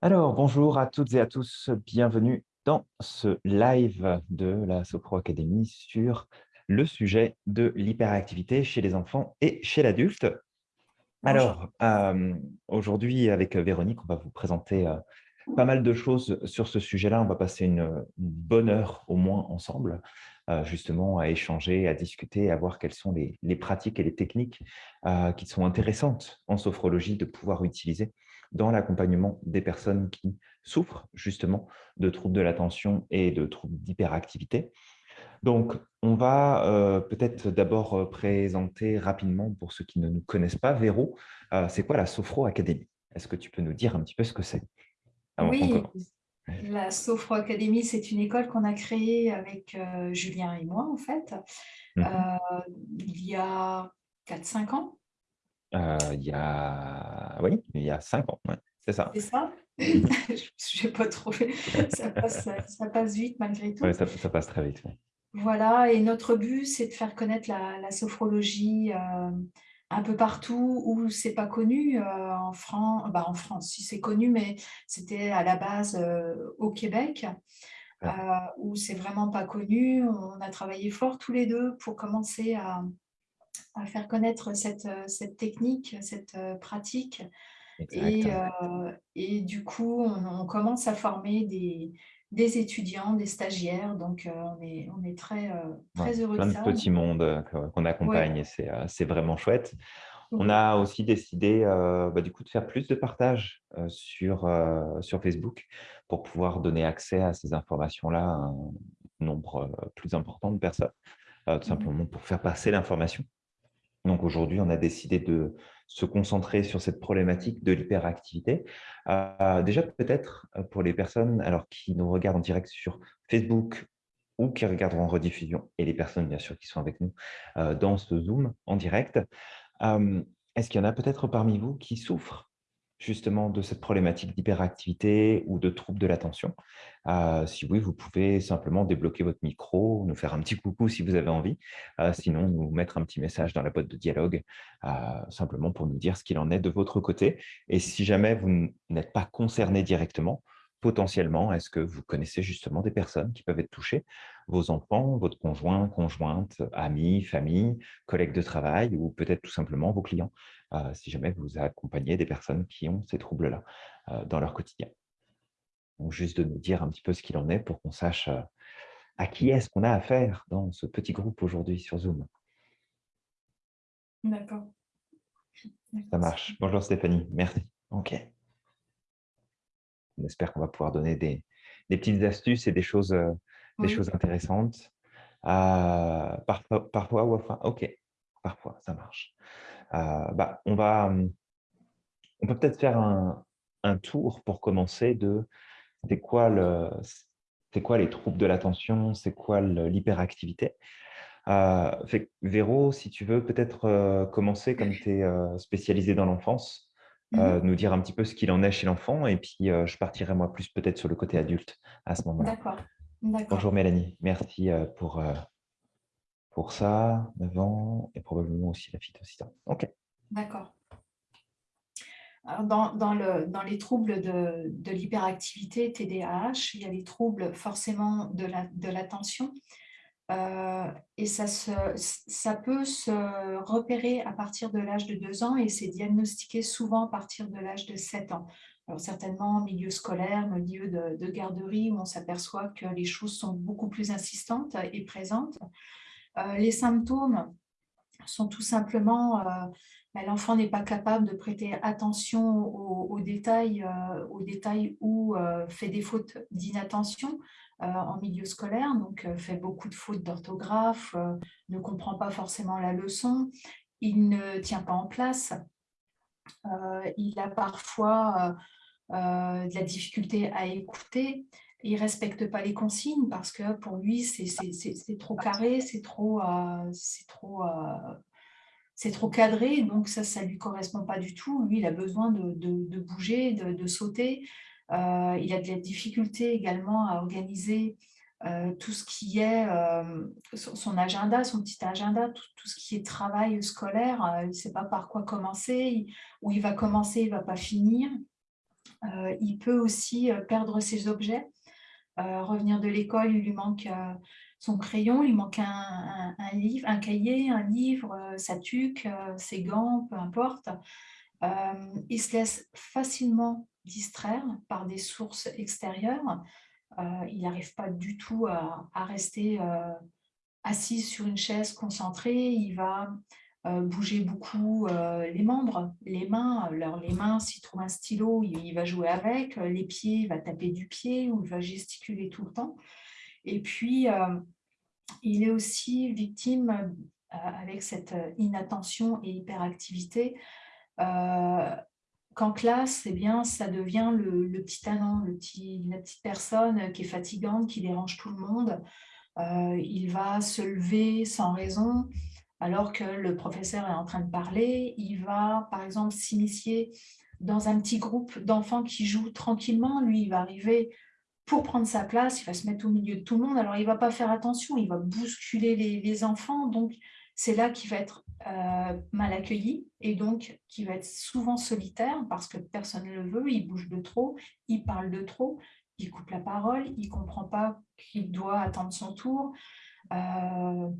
Alors, bonjour à toutes et à tous, bienvenue dans ce live de la Sopro Academy sur le sujet de l'hyperactivité chez les enfants et chez l'adulte. Alors, euh, aujourd'hui, avec Véronique, on va vous présenter euh, pas mal de choses sur ce sujet-là. On va passer une, bonne heure au moins ensemble, euh, justement, à échanger, à discuter, à voir quelles sont les, les pratiques et les techniques qui sont intéressantes en sophrologie de pouvoir utiliser dans l'accompagnement des personnes qui souffrent justement de troubles de l'attention et de troubles d'hyperactivité. Donc, on va euh, peut-être d'abord euh, présenter rapidement, pour ceux qui ne nous connaissent pas, Véro, euh, c'est quoi la Sophro Academy? Est-ce que tu peux nous dire un petit peu ce que c'est Oui, la Sophro Academy, c'est une école qu'on a créée avec Julien et moi, en fait, mmh il y a 4-5 ans. Euh, il y a oui, il y a cinq ans, c'est ça. C'est ça? Je n'ai pas trouvé. Ça passe, ça passe vite malgré tout. Oui, ça, passe très vite. Voilà, et notre but, c'est de faire connaître la, sophrologie euh, un peu partout où c'est pas connu. Euh, en, France, bah en France, si c'est connu, mais c'était à la base au Québec, où c'est vraiment pas connu. On a travaillé fort tous les deux pour commencer à, à faire connaître cette, euh, cette technique, cette euh, pratique. Et, euh, et, du coup, on, commence à former des, des, étudiants, des stagiaires. Donc, on, est, on est très, très heureux plein de ça. Plein de petits mondes qu'on accompagne et c'est vraiment chouette. On a aussi décidé bah, du coup, de faire plus de partage sur, sur Facebook pour pouvoir donner accès à ces informations-là à un nombre plus important de personnes, tout mmh simplement pour faire passer l'information. Donc aujourd'hui, on a décidé de se concentrer sur cette problématique de l'hyperactivité. Euh, déjà, peut-être euh, pour les personnes alors, qui nous regardent en direct sur Facebook ou qui regarderont en rediffusion, et les personnes, bien sûr, qui sont avec nous euh, dans ce Zoom en direct, est-ce qu'il y en a peut-être parmi vous qui souffrent justement de cette problématique d'hyperactivité ou de troubles de l'attention. Euh, si oui, vous pouvez simplement débloquer votre micro, nous faire un petit coucou si vous avez envie, euh, sinon nous mettre un petit message dans la boîte de dialogue, euh, simplement pour nous dire ce qu'il en est de votre côté. Et si jamais vous n'êtes pas concerné directement, potentiellement, est-ce que vous connaissez justement des personnes qui peuvent être touchées? Vos enfants, votre conjoint, conjointe, amis, famille, collègues de travail ou peut-être tout simplement vos clients, euh, si jamais vous accompagnez des personnes qui ont ces troubles-là euh, dans leur quotidien? Donc, juste de nous dire un petit peu ce qu'il en est pour qu'on sache euh, à qui est-ce qu'on a affaire dans ce petit groupe aujourd'hui sur Zoom. D'accord. Ça marche. Bonjour Stéphanie, merci. OK. On espère qu'on va pouvoir donner des, petites astuces et des choses, euh, des choses intéressantes. Euh, parfois, parfois, ou enfin, ok, parfois, ça marche. Euh, bah, on va, on peut peut-être faire un, tour pour commencer de c'est quoi le, c'est quoi les troubles de l'attention, c'est quoi l'hyperactivité? Véro, si tu veux peut-être commencer comme tu es spécialisé dans l'enfance, euh, mmh nous dire un petit peu ce qu'il en est chez l'enfant et puis euh, je partirai moi plus peut-être sur le côté adulte à ce moment-là. D'accord. Bonjour Mélanie, merci euh, pour, pour ça, 9 ans et probablement aussi la phytocytose. Ok. D'accord. Dans, dans, le, dans, les troubles de, de l'hyperactivité TDAH, il y a les troubles forcément de l'attention. La, euh, et ça, se, ça peut se repérer à partir de l'âge de 2 ans et c'est diagnostiqué souvent à partir de l'âge de 7 ans. Alors certainement en milieu scolaire, milieu de, de garderie, où on s'aperçoit que les choses sont beaucoup plus insistantes et présentes. Euh, les symptômes sont tout simplement, euh, ben, l'enfant n'est pas capable de prêter attention aux, détails, aux détails ou fait des fautes d'inattention. Euh, en milieu scolaire, donc euh, fait beaucoup de fautes d'orthographe, euh, ne comprend pas forcément la leçon, il ne tient pas en place, il a parfois de la difficulté à écouter, il ne respecte pas les consignes parce que pour lui, c'est trop carré, c'est trop, trop, trop cadré, donc ça, ne lui correspond pas du tout. Lui, il a besoin de, de bouger, de, de, sauter. Euh, il a de la difficulté également à organiser euh, tout ce qui est euh, son, agenda, son petit agenda, tout, ce qui est travail scolaire. il ne sait pas par quoi commencer, où il va commencer, il ne va pas finir. il peut aussi perdre ses objets, revenir de l'école, il lui manque son crayon, il manque un, livre, un cahier, un livre, sa tuque, ses gants, peu importe. il se laisse facilement distraire par des sources extérieures. il n'arrive pas du tout à, rester assis sur une chaise concentré, il va euh, bouger beaucoup euh, les membres, les mains. Alors, les mains, s'il trouve un stylo, il, va jouer avec. Les pieds, il va taper du pied ou il va gesticuler tout le temps. Et puis, euh, il est aussi victime, avec cette inattention et hyperactivité, qu'en classe, eh bien, ça devient le, petit talent, le petit, la petite personne qui est fatigante, qui dérange tout le monde, euh, il va se lever sans raison alors que le professeur est en train de parler. Il va, par exemple, s'initier dans un petit groupe d'enfants qui jouent tranquillement. Lui, il va arriver pour prendre sa place, il va se mettre au milieu de tout le monde. Alors, il ne va pas faire attention, il va bousculer les, enfants. Donc, c'est là qu'il va être euh, mal accueilli et donc qui va être souvent solitaire parce que personne ne le veut, il bouge de trop, il parle de trop il coupe la parole, il ne comprend pas qu'il doit attendre son tour. Euh,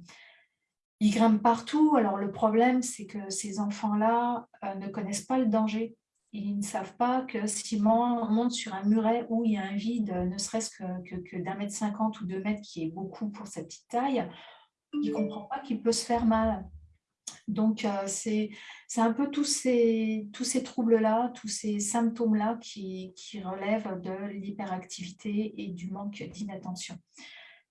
il grimpe partout. Alors le problème, c'est que ces enfants-là euh, ne connaissent pas le danger. Ils ne savent pas que si on monte sur un muret où il y a un vide, ne serait-ce que, que d'un mètre cinquante ou deux mètres, qui est beaucoup pour sa petite taille, il ne comprend pas qu'il peut se faire mal. Donc, euh, c'est un peu tous ces, tous ces troubles-là, tous ces symptômes-là qui, relèvent de l'hyperactivité et du manque d'inattention.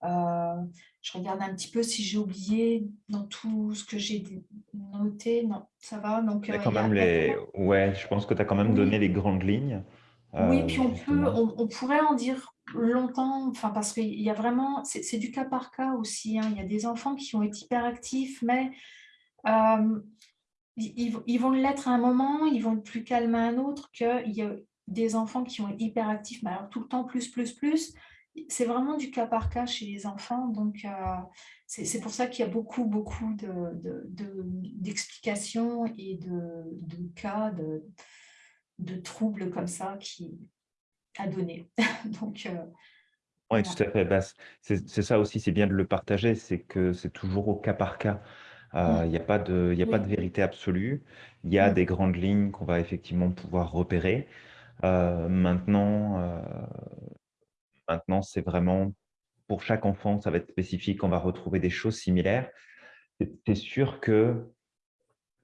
Euh, je regarde un petit peu si j'ai oublié dans tout ce que j'ai noté. Non, ça va. Donc, euh, quand même les... Ouais, je pense que tu as quand même donné les grandes lignes. oui, puis on, peut, on, pourrait en dire longtemps, enfin, parce qu'il y a vraiment, c'est du cas par cas aussi. Hein. Il y a des enfants qui ont été hyperactifs, mais euh, ils, vont l'être à un moment, ils vont être plus calmes à un autre, qu'il y a des enfants qui vont être hyperactifs, mais alors tout le temps plus, plus, plus. C'est vraiment du cas par cas chez les enfants, donc euh, c'est pour ça qu'il y a beaucoup, beaucoup d'explications de, de, et de, cas de, troubles comme ça qui à donner. donc, euh, oui, tout à fait. Bah, c'est ça aussi, c'est bien de le partager, c'est que c'est toujours au cas par cas. Euh, il n'y a pas de, a pas de vérité absolue. Il y a des grandes lignes qu'on va effectivement pouvoir repérer. Euh, maintenant, euh, maintenant c'est vraiment pour chaque enfant, ça va être spécifique. On va retrouver des choses similaires. C'est sûr que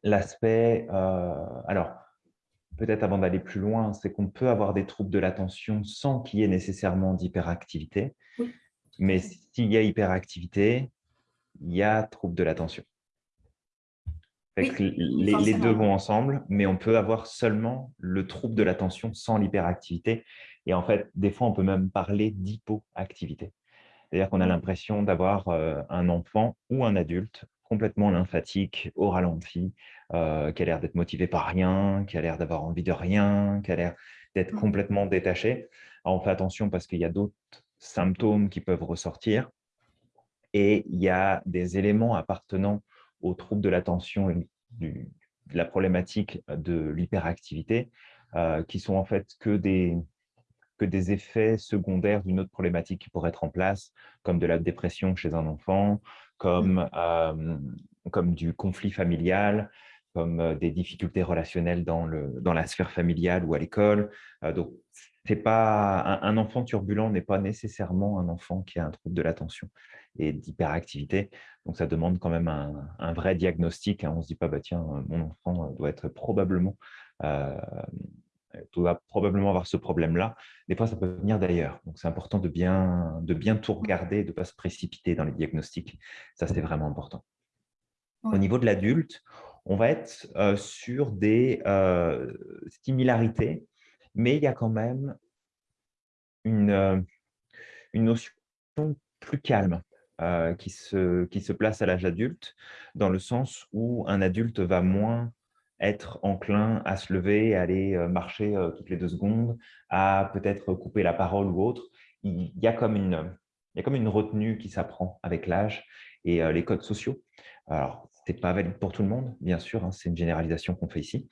l'aspect, alors peut-être avant d'aller plus loin, c'est qu'on peut avoir des troubles de l'attention sans qu'il y ait nécessairement d'hyperactivité. Mais s'il y a hyperactivité, il y a trouble de l'attention les, deux vont ensemble, mais on peut avoir seulement le trouble de l'attention sans l'hyperactivité. Et en fait, des fois, on peut même parler d'hypoactivité. C'est-à-dire qu'on a l'impression d'avoir euh, un enfant ou un adulte complètement lymphatique, au ralenti, euh, qui a l'air d'être motivé par rien, qui a l'air d'avoir envie de rien, qui a l'air d'être mmh. complètement détaché. on fait attention parce qu'il y a d'autres symptômes qui peuvent ressortir. Et il y a des éléments appartenant aux troubles de l'attention et de la problématique de l'hyperactivité, euh, qui sont en fait que des, que des effets secondaires d'une autre problématique qui pourrait être en place, comme de la dépression chez un enfant, comme, mmh. euh, comme du conflit familial, comme euh, des difficultés relationnelles dans, le, dans la sphère familiale ou à l'école. donc, c'est pas un, enfant turbulent n'est pas nécessairement un enfant qui a un trouble de l'attention et d'hyperactivité. Donc, ça demande quand même un, vrai diagnostic. Hein. On ne se dit pas, bah, tiens, mon enfant doit être probablement, euh, doit probablement avoir ce problème-là. Des fois, ça peut venir d'ailleurs. Donc, c'est important de bien, de bien tout regarder, de ne pas se précipiter dans les diagnostics. Ça, c'est vraiment important. Au niveau de l'adulte, on va être euh, sur des euh, similarités mais il y a quand même une, euh, une notion plus calme euh, qui, se, qui se place à l'âge adulte, dans le sens où un adulte va moins être enclin à se lever, à aller euh, marcher toutes les deux secondes, à peut-être couper la parole ou autre. Il y a comme une, il y a comme une retenue qui s'apprend avec l'âge et les codes sociaux. Alors, ce n'est pas valide pour tout le monde, bien sûr, hein, c'est une généralisation qu'on fait ici,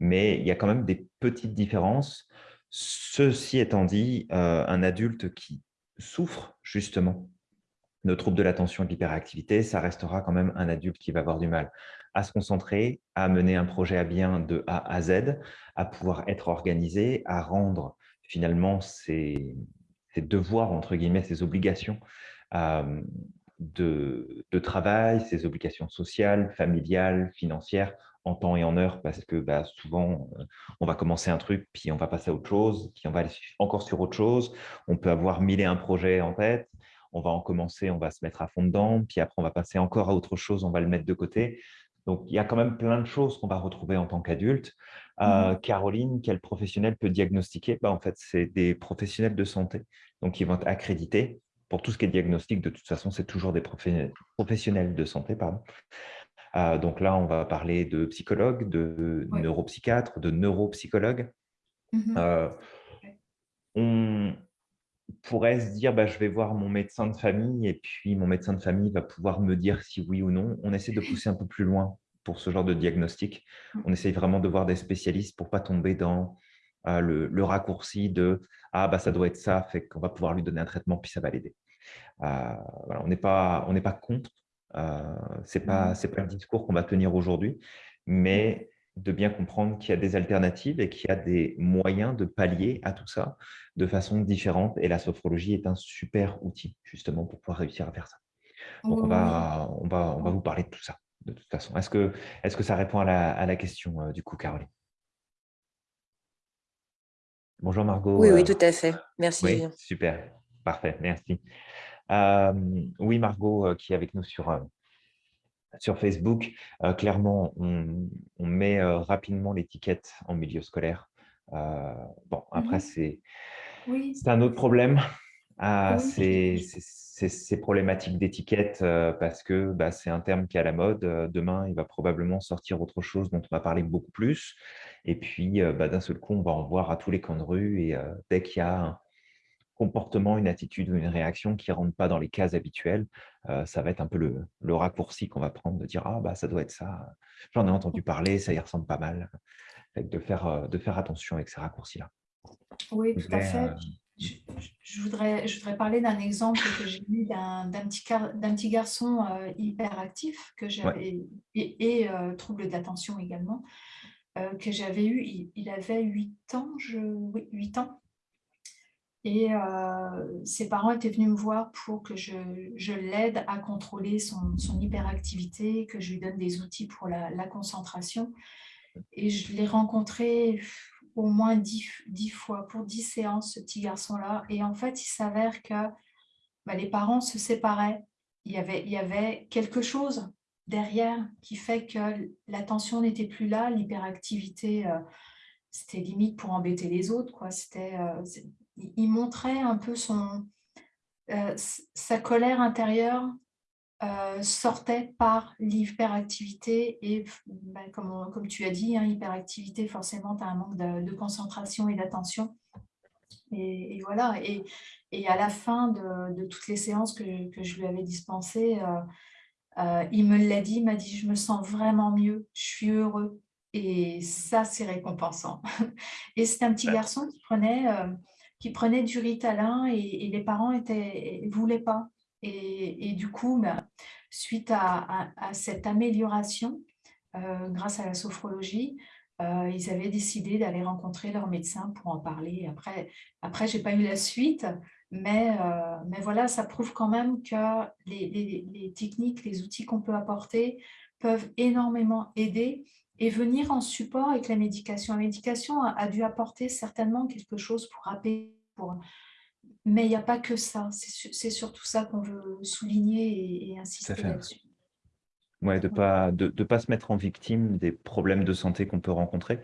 mais il y a quand même des petites différences Ceci étant dit, un adulte qui souffre justement de troubles de l'attention et de l'hyperactivité, ça restera quand même un adulte qui va avoir du mal à se concentrer, à mener un projet à bien de A à Z, à pouvoir être organisé, à rendre finalement ses, devoirs, entre guillemets, ses obligations euh, de, travail, ses obligations sociales, familiales, financières, en temps et en heure, parce que bah, souvent, on va commencer un truc, puis on va passer à autre chose, puis on va aller encore sur autre chose. On peut avoir mille et un projets en tête, on va en commencer, on va se mettre à fond dedans, puis après on va passer encore à autre chose, on va le mettre de côté. Donc, il y a quand même plein de choses qu'on va retrouver en tant qu'adulte. Euh, mmh Caroline, quel professionnel peut diagnostiquer? Bah, En fait, c'est des professionnels de santé, donc ils vont être accrédités. Pour tout ce qui est diagnostic, de toute façon, c'est toujours des professionnels de santé. Pardon. Euh, donc là, on va parler de psychologues, de neuropsychiatres, de neuropsychologues. Mmh euh, on, pourrait se dire bah, je vais voir mon médecin de famille et puis mon médecin de famille va pouvoir me dire si oui ou non. On essaie de pousser un peu plus loin pour ce genre de diagnostic. Mmh. On essaye vraiment de voir des spécialistes pour ne pas tomber dans euh, le, raccourci de « ah bah ça doit être ça, fait qu'on va pouvoir lui donner un traitement puis ça va l'aider euh, On n'est pas, pas contre, euh, ce n'est pas, mmh. pas le discours qu'on va tenir aujourd'hui, mais de bien comprendre qu'il y a des alternatives et qu'il y a des moyens de pallier à tout ça de façon différente. Et la sophrologie est un super outil, justement, pour pouvoir réussir à faire ça. Donc, on, va, on, va, on va vous parler de tout ça, de toute façon. Est-ce que, est que ça répond à la, à la question, euh, du coup, Caroline? Bonjour Margot. Oui, oui, euh, tout à fait. Merci. Oui, super. Parfait, merci. Euh, oui, Margot, qui est avec nous sur, sur Facebook, euh, clairement, on, met euh, rapidement l'étiquette en milieu scolaire. Euh, bon, après, c'est un autre problème. Ah, c'est ces problématiques d'étiquette parce que bah, c'est un terme qui est à la mode. Demain, il va probablement sortir autre chose dont on va parler beaucoup plus. Et puis, bah, d'un seul coup, on va en voir à tous les coins de rue. Et dès qu'il y a comportement, une attitude ou une réaction qui ne rentre pas dans les cases habituelles, euh, ça va être un peu le, raccourci qu'on va prendre de dire « Ah, bah, ça doit être ça, j'en ai entendu parler, ça y ressemble pas mal. » de faire, euh, de faire attention avec ces raccourcis-là. Oui, tout à fait. Euh, je, voudrais, je voudrais parler d'un exemple que j'ai eu d'un petit, petit garçon hyperactif que j'avais et, trouble d'attention également, que j'avais eu, il, avait 8 ans, je, oui, 8 ans, et euh, ses parents étaient venus me voir pour que je, je l'aide à contrôler son, son, hyperactivité, que je lui donne des outils pour la, la concentration. Et je l'ai rencontré au moins dix, dix, fois, pour dix séances, ce petit garçon-là. Et en fait, il s'avère que bah, les parents se séparaient. Il y, avait, il y avait quelque chose derrière qui fait que l'attention n'était plus là, l'hyperactivité, euh, c'était limite pour embêter les autres. quoi. Euh, il montrait un peu son, euh, sa colère intérieure euh, sortait par l'hyperactivité et ben, comme, comme, tu as dit, hein, hyperactivité, forcément, tu as un manque de, concentration et d'attention. Et, voilà, et, et, à la fin de, de toutes les séances que, que, je lui avais dispensées, euh, il me l'a dit, il m'a dit « je me sens vraiment mieux, je suis heureux ». Et ça, c'est récompensant. Et c'est un petit garçon qui prenait qui prenaient du Ritalin et, et les parents ne voulaient pas. Et, du coup, ben, suite à, cette amélioration, euh, grâce à la sophrologie, euh, ils avaient décidé d'aller rencontrer leur médecin pour en parler. Après, après je n'ai pas eu la suite, mais, euh, mais voilà, ça prouve quand même que les techniques, les outils qu'on peut apporter peuvent énormément aider et venir en support avec la médication. La médication a, dû apporter certainement quelque chose pour apaiser, pour... mais il n'y a pas que ça. C'est surtout ça qu'on veut souligner et, insister là-dessus. Ouais, de ne pas, de, de, pas se mettre en victime des problèmes de santé qu'on peut rencontrer,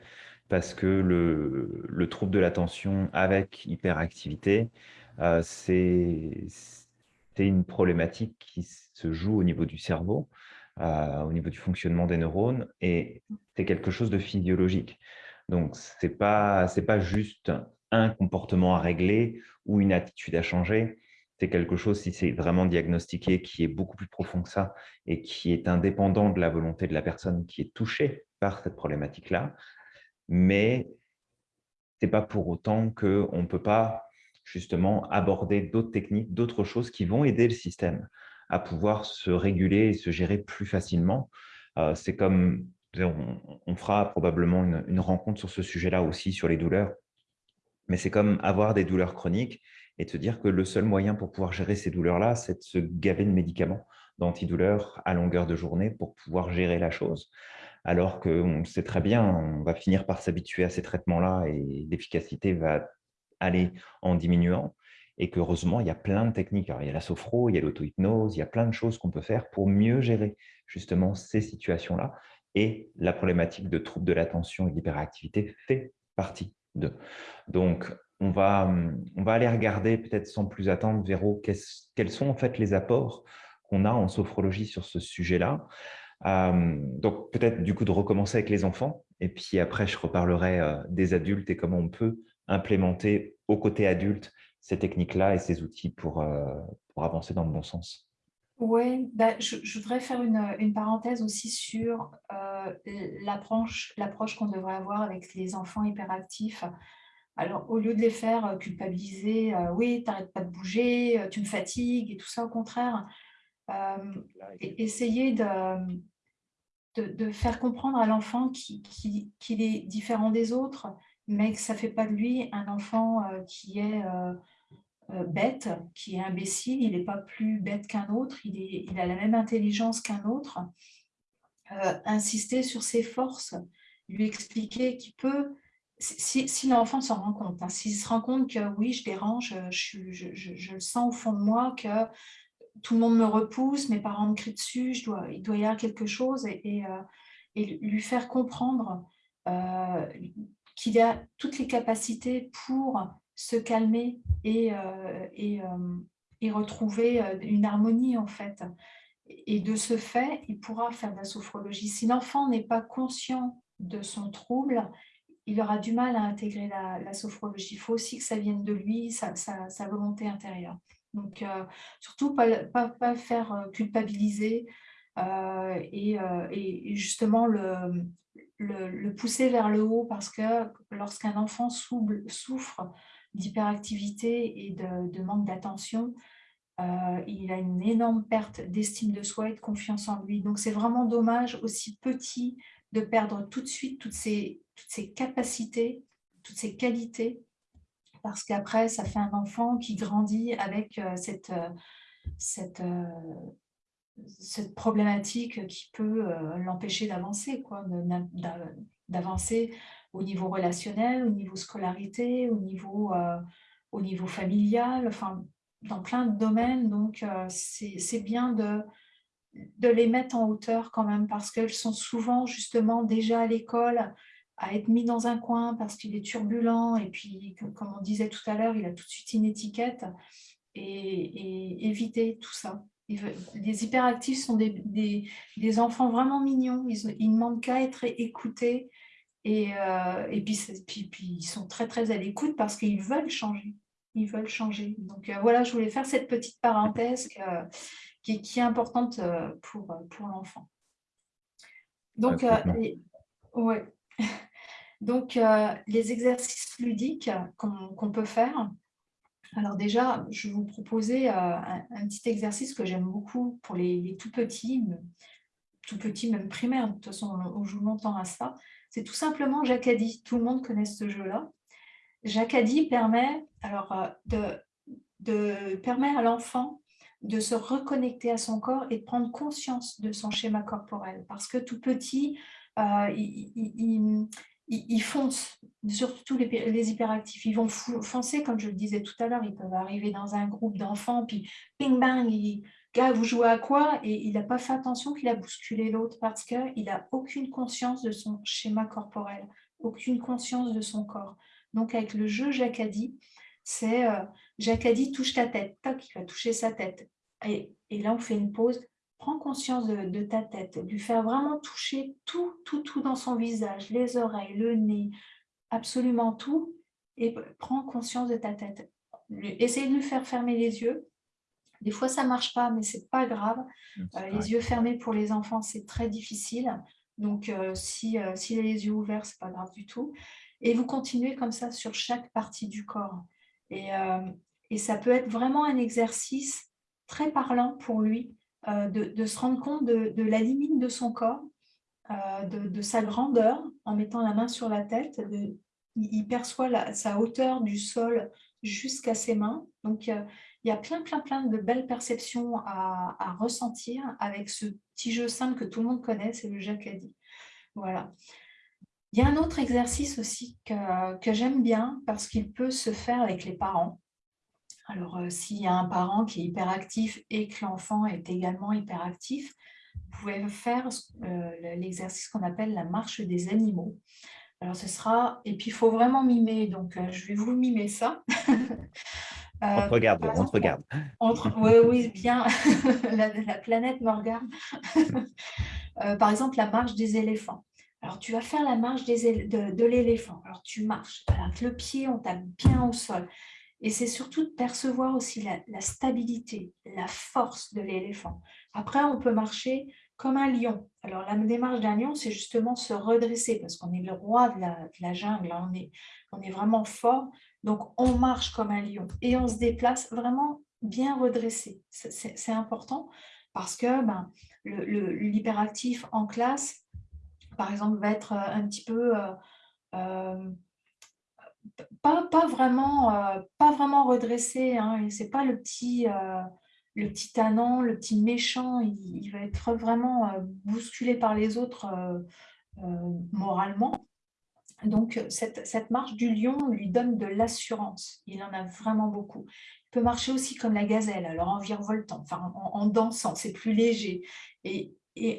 parce que le, le trouble de l'attention avec hyperactivité, euh, c'est une problématique qui se joue au niveau du cerveau, au niveau du fonctionnement des neurones, et c'est quelque chose de physiologique. Donc, ce n'est pas, pas juste un comportement à régler ou une attitude à changer, c'est quelque chose, si c'est vraiment diagnostiqué, qui est beaucoup plus profond que ça et qui est indépendant de la volonté de la personne qui est touchée par cette problématique-là. Mais n'est pas pour autant qu'on ne peut pas justement aborder d'autres techniques, d'autres choses qui vont aider le système à pouvoir se réguler et se gérer plus facilement. Euh, c'est comme, on, fera probablement une, rencontre sur ce sujet-là aussi, sur les douleurs, mais c'est comme avoir des douleurs chroniques et te dire que le seul moyen pour pouvoir gérer ces douleurs-là, c'est de se gaver de médicaments, d'antidouleurs à longueur de journée pour pouvoir gérer la chose. Alors qu'on sait très bien, on va finir par s'habituer à ces traitements-là et l'efficacité va aller en diminuant et qu'heureusement, il y a plein de techniques. il y a la sophro, il y a l'auto-hypnose, il y a plein de choses qu'on peut faire pour mieux gérer justement ces situations-là. Et la problématique de troubles de l'attention et de l'hyperactivité fait partie d'eux. Donc, on va, on va aller regarder, peut-être sans plus attendre, Véro, quels sont en fait les apports qu'on a en sophrologie sur ce sujet-là. Euh, donc, peut-être du coup de recommencer avec les enfants, et puis après, je reparlerai euh, des adultes et comment on peut implémenter au côté adulte ces techniques-là et ces outils pour, euh, pour avancer dans le bon sens. Oui, bah, je, voudrais faire une, une parenthèse aussi sur euh, l'approche qu'on devrait avoir avec les enfants hyperactifs. Alors, au lieu de les faire euh, culpabiliser, oui, tu n'arrêtes pas de bouger, tu me fatigues et tout ça, au contraire, essayer de, de, de, faire comprendre à l'enfant qu'il qui, est différent des autres, mais que ça ne fait pas de lui un enfant qui est euh, bête, qui est imbécile, il n'est pas plus bête qu'un autre, il, est, il, a la même intelligence qu'un autre. Euh, insister sur ses forces, lui expliquer qu'il peut, si, si l'enfant s'en rend compte, hein, s'il se rend compte que oui, je dérange, je, je, je, le sens au fond de moi que tout le monde me repousse, mes parents me crient dessus, je dois, il doit y avoir quelque chose et, et, euh, lui faire comprendre qu'il a toutes les capacités pour se calmer et, euh, euh, et, retrouver euh, une harmonie en fait. Et de ce fait, il pourra faire de la sophrologie. Si l'enfant n'est pas conscient de son trouble, il aura du mal à intégrer la, sophrologie. Il faut aussi que ça vienne de lui, sa, sa, volonté intérieure. Donc, surtout, pas, pas, pas, faire culpabiliser et, et, justement le, le, le, pousser vers le haut parce que lorsqu'un enfant souffre d'hyperactivité et de, manque d'attention, euh, il a une énorme perte d'estime de soi et de confiance en lui. Donc, c'est vraiment dommage, aussi petit, de perdre tout de suite toutes ces, toutes ces capacités, toutes ces qualités, parce qu'après, ça fait un enfant qui grandit avec euh, cette, euh, cette, cette problématique qui peut l'empêcher d'avancer, d'avancer au niveau relationnel, au niveau scolarité, au niveau, euh, au niveau familial, enfin, dans plein de domaines. Donc, euh, c'est bien de, de les mettre en hauteur quand même parce qu'elles sont souvent justement déjà à l'école à être mis dans un coin parce qu'il est turbulent et puis, comme on disait tout à l'heure, il a tout de suite une étiquette et, éviter tout ça. Les hyperactifs sont des, des, enfants vraiment mignons, ils, ils ne demandent qu'à être écoutés, et, euh, et puis, puis, puis, ils sont très, très à l'écoute parce qu'ils veulent changer. Ils veulent changer. Donc euh, voilà, je voulais faire cette petite parenthèse qui, est, qui, est, importante euh, pour, pour l'enfant. Donc, ouais. Donc les exercices ludiques qu'on peut faire, alors déjà, je vais vous proposer un, petit exercice que j'aime beaucoup pour les, les, tout petits, tout petits, même primaires, de toute façon, on joue longtemps à ça. C'est tout simplement Jacadi. Tout le monde connaît ce jeu-là. Jacadi permet, alors, euh, de, de, à l'enfant de se reconnecter à son corps et de prendre conscience de son schéma corporel. Parce que tout petit, euh, il, il, fonce, surtout les, hyperactifs, ils vont foncer, comme je le disais tout à l'heure, ils peuvent arriver dans un groupe d'enfants, puis ping bang, ils, vous jouez à quoi? Et il n'a pas fait attention qu'il a bousculé l'autre parce qu'il n'a aucune conscience de son schéma corporel, aucune conscience de son corps. Donc avec le jeu Jacadi, c'est euh, Jacadi touche ta tête, tac, il va toucher sa tête. Et, là on fait une pause, prends conscience de, ta tête, lui faire vraiment toucher tout, tout, tout dans son visage, les oreilles, le nez, absolument tout, et prends conscience de ta tête. Essayez de lui faire fermer les yeux, des fois, ça ne marche pas, mais ce n'est pas grave. Euh, les yeux fermés pour les enfants, c'est très difficile. Donc, euh, si, euh, s'il a les yeux ouverts, ce n'est pas grave du tout. Et vous continuez comme ça sur chaque partie du corps. Et, et ça peut être vraiment un exercice très parlant pour lui, de, se rendre compte de, la limite de son corps, de, sa grandeur, en mettant la main sur la tête. il perçoit sa hauteur du sol jusqu'à ses mains. Donc, il y a plein, plein, plein de belles perceptions à, ressentir avec ce petit jeu simple que tout le monde connaît, c'est le jacadi. Voilà. Il y a un autre exercice aussi que, que j'aime bien parce qu'il peut se faire avec les parents. Alors, euh, s'il y a un parent qui est hyperactif et que l'enfant est également hyperactif, vous pouvez faire euh, l'exercice qu'on appelle la marche des animaux. Alors, ce sera... Et puis, il faut vraiment mimer, donc euh, je vais vous mimer ça. on te regarde, on te regarde. oui, oui, bien. la, planète me regarde. par exemple, la marche des éléphants. Alors, tu vas faire la marche des de, de l'éléphant. Alors, tu marches. Avec le pied, on tape bien au sol. Et c'est surtout de percevoir aussi la, stabilité, la force de l'éléphant. Après, on peut marcher comme un lion. Alors, la démarche d'un lion, c'est justement se redresser parce qu'on est le roi de la, jungle, on est, on est vraiment fort. Donc, on marche comme un lion et on se déplace vraiment bien redressé. C'est important parce que ben, l'hyperactif en classe, par exemple, va être un petit peu... Euh, euh, pas, vraiment, euh, redressé. Hein, Ce n'est pas le petit, euh, le petit tannant, le petit méchant. Il, va être vraiment euh, bousculé par les autres moralement. Donc, cette, cette, marche du lion lui donne de l'assurance. Il en a vraiment beaucoup. Il peut marcher aussi comme la gazelle, alors en virevoltant, enfin, en, dansant, c'est plus léger. Et,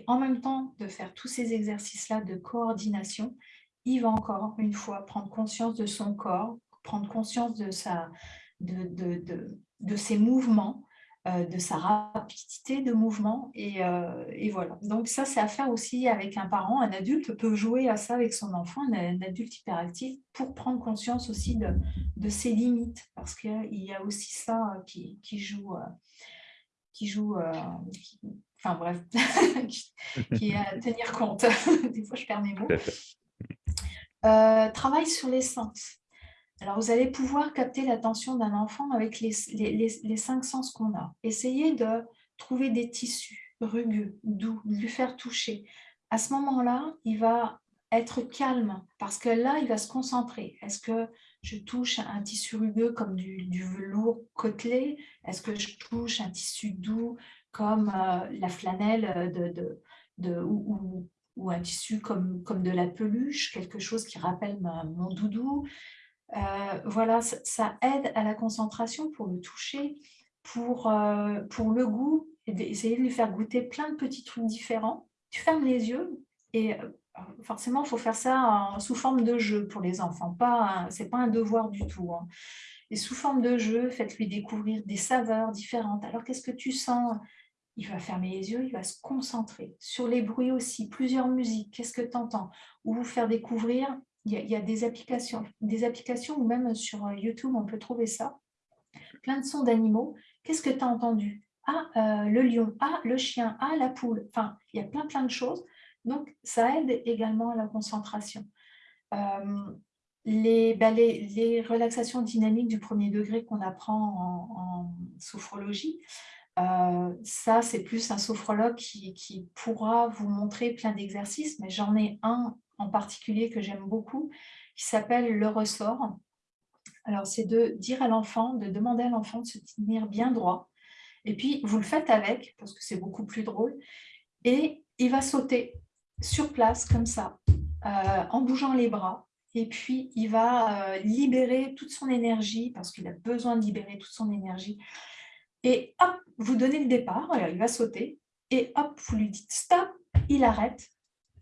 en même temps, de faire tous ces exercices-là de coordination, il va encore une fois prendre conscience de son corps, prendre conscience de, sa, de, ses mouvements, euh, de sa rapidité de mouvement. Euh, et, voilà. Donc ça, c'est à faire aussi avec un parent. Un adulte peut jouer à ça avec son enfant, un, adulte hyperactif, pour prendre conscience aussi de, ses limites. Parce qu'il y a aussi ça euh, qui, joue... qui joue enfin bref, qui, est à tenir compte. Des fois, je perds mes mots. Euh, travail sur les sens. Alors, vous allez pouvoir capter l'attention d'un enfant avec les, cinq sens qu'on a. Essayez de trouver des tissus rugueux, doux, de lui faire toucher. À ce moment-là, il va être calme parce que là, il va se concentrer. Est-ce que je touche un tissu rugueux comme du, velours côtelé? Est-ce que je touche un tissu doux comme euh, la flanelle ou, un tissu comme de la peluche, quelque chose qui rappelle mon doudou? Euh, voilà, ça, aide à la concentration pour le toucher, pour, euh, pour le goût, et d'essayer de lui faire goûter plein de petits trucs différents. Tu fermes les yeux et euh, forcément, il faut faire ça sous forme de jeu pour les enfants. Ce n'est pas un devoir du tout. Hein. Et sous forme de jeu, faites-lui découvrir des saveurs différentes. Alors, qu'est-ce que tu sens? Il va fermer les yeux, il va se concentrer. Sur les bruits aussi, plusieurs musiques, qu'est-ce que tu entends Ou vous faire découvrir, il y, a, des applications, des applications ou même sur euh, YouTube, on peut trouver ça. Plein de sons d'animaux. Qu'est-ce que tu as entendu? Ah, euh, le lion, ah, le chien, ah, la poule. Enfin, il y a plein, plein de choses. Donc, ça aide également à la concentration. Euh, les, bah, les, les, relaxations dynamiques du premier degré qu'on apprend en, en sophrologie, ça, c'est plus un sophrologue qui, pourra vous montrer plein d'exercices, mais j'en ai un en particulier que j'aime beaucoup, qui s'appelle le ressort. Alors, c'est de dire à l'enfant, de demander à l'enfant de se tenir bien droit. Et puis, vous le faites avec, parce que c'est beaucoup plus drôle. Et il va sauter sur place, comme ça, euh, en bougeant les bras. Et puis, il va euh, libérer toute son énergie, parce qu'il a besoin de libérer toute son énergie. Et hop, vous donnez le départ, il va sauter, et hop, vous lui dites stop, il arrête.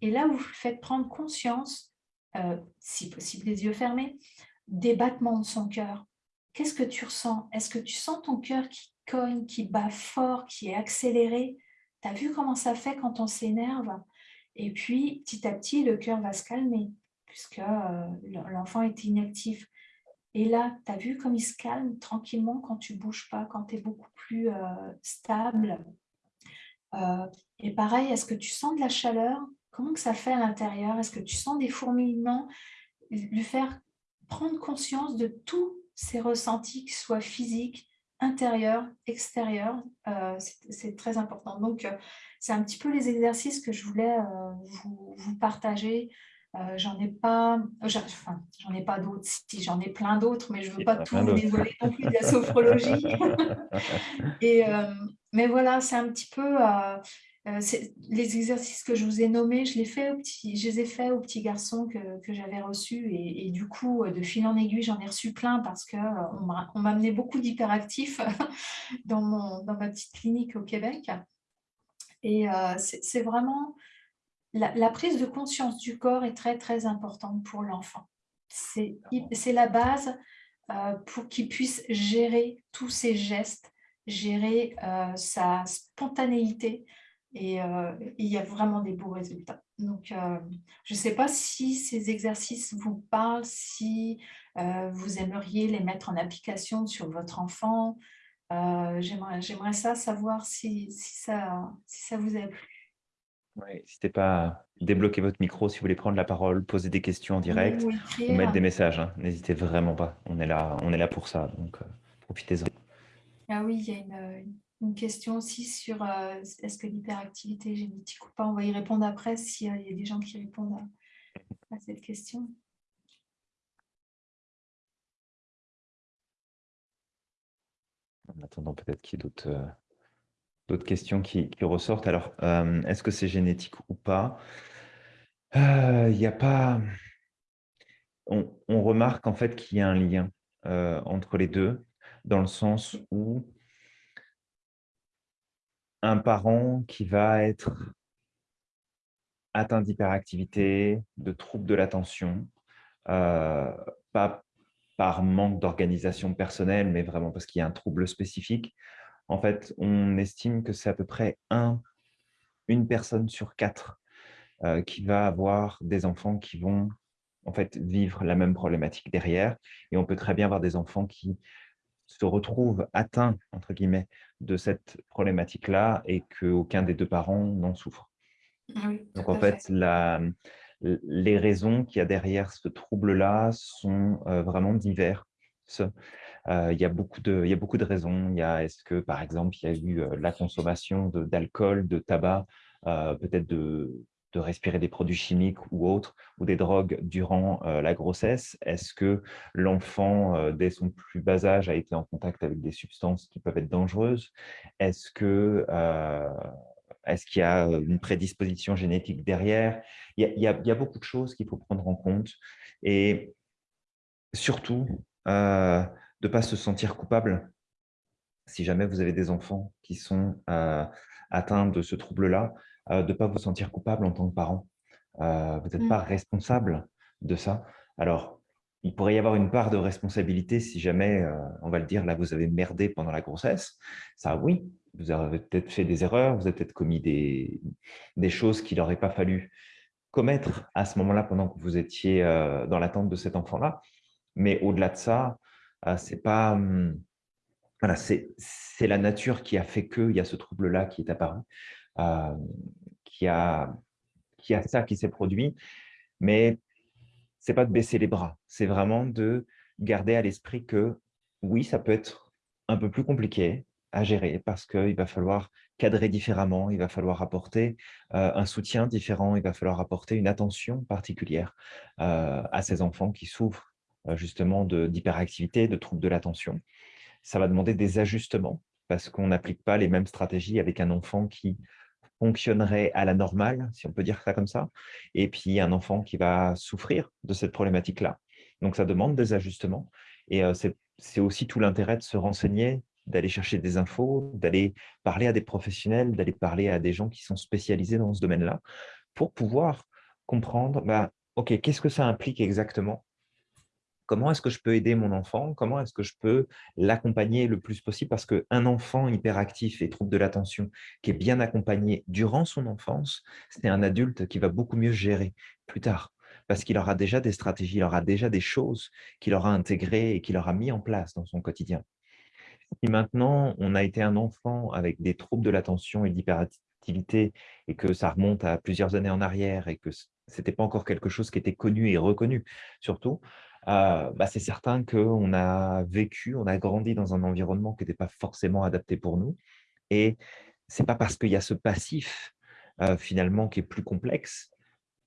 Et là, vous faites prendre conscience, euh, si possible les yeux fermés, des battements de son cœur. Qu'est-ce que tu ressens? Est-ce que tu sens ton cœur qui cogne, qui bat fort, qui est accéléré? Tu as vu comment ça fait quand on s'énerve? Et puis, petit à petit, le cœur va se calmer, puisque euh, l'enfant est inactif. Et là, tu as vu comme il se calme tranquillement quand tu ne bouges pas, quand tu es beaucoup plus euh, stable? Et pareil, est-ce que tu sens de la chaleur? Comment que ça fait à l'intérieur? Est-ce que tu sens des fourmillements? Lui faire prendre conscience de tous ses ressentis, qu'ils soient physiques, intérieurs, extérieurs. Euh, c'est très important. Donc, euh, c'est un petit peu les exercices que je voulais euh, vous, partager. j'en ai pas, enfin, j'en ai pas d'autres, si j'en ai plein d'autres, mais je veux pas tout vous dévoiler non plus de la sophrologie. Et, mais voilà, c'est un petit peu euh, les exercices que je vous ai nommés, je les, fait au petit, je les ai faits aux petits garçons que, que j'avais reçus et, du coup, de fil en aiguille, j'en ai reçu plein parce qu'on euh, on m'a amené beaucoup d'hyperactifs dans, dans ma petite clinique au Québec. Et euh, c'est vraiment... La, prise de conscience du corps est très, très importante pour l'enfant. C'est la base pour qu'il puisse gérer tous ses gestes, gérer sa spontanéité, et euh, il y a vraiment des beaux résultats. Donc, euh, je ne sais pas si ces exercices vous parlent, si euh, vous aimeriez les mettre en application sur votre enfant. J'aimerais ça savoir si, ça, si ça vous a plu. n'hésitez pas à débloquer votre micro si vous voulez prendre la parole, poser des questions en direct ou, mettre des messages. Hein. N'hésitez vraiment pas. On est là, on est là pour ça, donc profitez-en. Ah oui, il y a une, une question aussi sur euh, est-ce que l'hyperactivité génétique ou pas? On va y répondre après s'il y a des gens qui répondent à, cette question. En attendant peut-être qu'il y ait d'autres euh, questions qui, ressortent. Alors, euh, est-ce que c'est génétique ou pas? Il n'y a pas... On, remarque en fait qu'il y a un lien entre les deux, dans le sens où un parent qui va être atteint d'hyperactivité, de troubles de l'attention, euh, pas par manque d'organisation personnelle, mais vraiment parce qu'il y a un trouble spécifique. En fait, on estime que c'est à peu près un, une personne sur quatre euh, qui va avoir des enfants qui vont en fait vivre la même problématique derrière. Et on peut très bien avoir des enfants qui se retrouvent atteints, entre guillemets, de cette problématique-là et qu'aucun des deux parents n'en souffre. Donc, en fait, La, les raisons qu'il y a derrière ce trouble-là sont euh, vraiment diverses. Euh, il, y a beaucoup de, il y a beaucoup de raisons. Il y a, est-ce que, par exemple, il y a eu euh, la consommation d'alcool, de, tabac, peut-être de, de respirer des produits chimiques ou autres, ou des drogues durant euh, la grossesse? Est-ce que l'enfant, euh, dès son plus bas âge, a été en contact avec des substances qui peuvent être dangereuses? Est-ce euh, qu'il y a une prédisposition génétique derrière? Il y, a, beaucoup de choses qu'il faut prendre en compte. Et surtout, de ne pas se sentir coupable si jamais vous avez des enfants qui sont atteints de ce trouble-là, de ne pas vous sentir coupable en tant que parent. Euh, vous n'êtes mmh. pas responsable de ça. Alors, il pourrait y avoir une part de responsabilité si jamais, euh, on va le dire, là, vous avez merdé pendant la grossesse. Ça, oui, vous avez peut-être fait des erreurs, vous avez peut-être commis des, des choses qu'il n'aurait pas fallu commettre à ce moment-là pendant que vous étiez dans l'attente de cet enfant-là. Mais au-delà de ça, c'est pas... Hum, voilà, c'est la nature qui a fait qu'il y a ce trouble-là qui est apparu. Euh, qui, a, qui a ça qui s'est produit. Mais c'est pas de baisser les bras, c'est vraiment de garder à l'esprit que oui, ça peut être un peu plus compliqué à gérer parce qu'il va falloir cadrer différemment, il va falloir apporter euh, un soutien différent, il va falloir apporter une attention particulière euh, à ces enfants qui souffrent justement d'hyperactivité, de troubles de l'attention. Ça va demander des ajustements parce qu'on n'applique pas les mêmes stratégies avec un enfant qui fonctionnerait à la normale, si on peut dire ça comme ça, et puis un enfant qui va souffrir de cette problématique-là. Donc, ça demande des ajustements. Et euh, c'est aussi tout l'intérêt de se renseigner, d'aller chercher des infos, d'aller parler à des professionnels, d'aller parler à des gens qui sont spécialisés dans ce domaine-là, pour pouvoir comprendre, bah, OK, qu'est-ce que ça implique exactement comment est-ce que je peux aider mon enfant? Comment est-ce que je peux l'accompagner le plus possible? Parce qu'un enfant hyperactif et trouble de l'attention qui est bien accompagné durant son enfance, c'est un adulte qui va beaucoup mieux gérer plus tard. Parce qu'il aura déjà des stratégies, il aura déjà des choses qu'il aura intégrées et qu'il aura mis en place dans son quotidien. Si maintenant, on a été un enfant avec des troubles de l'attention et de activité et que ça remonte à plusieurs années en arrière et que ce n'était pas encore quelque chose qui était connu et reconnu, surtout, euh, bah, c'est certain qu'on a vécu, on a grandi dans un environnement qui n'était pas forcément adapté pour nous. Et ce n'est pas parce qu'il y a ce passif, euh, finalement, qui est plus complexe,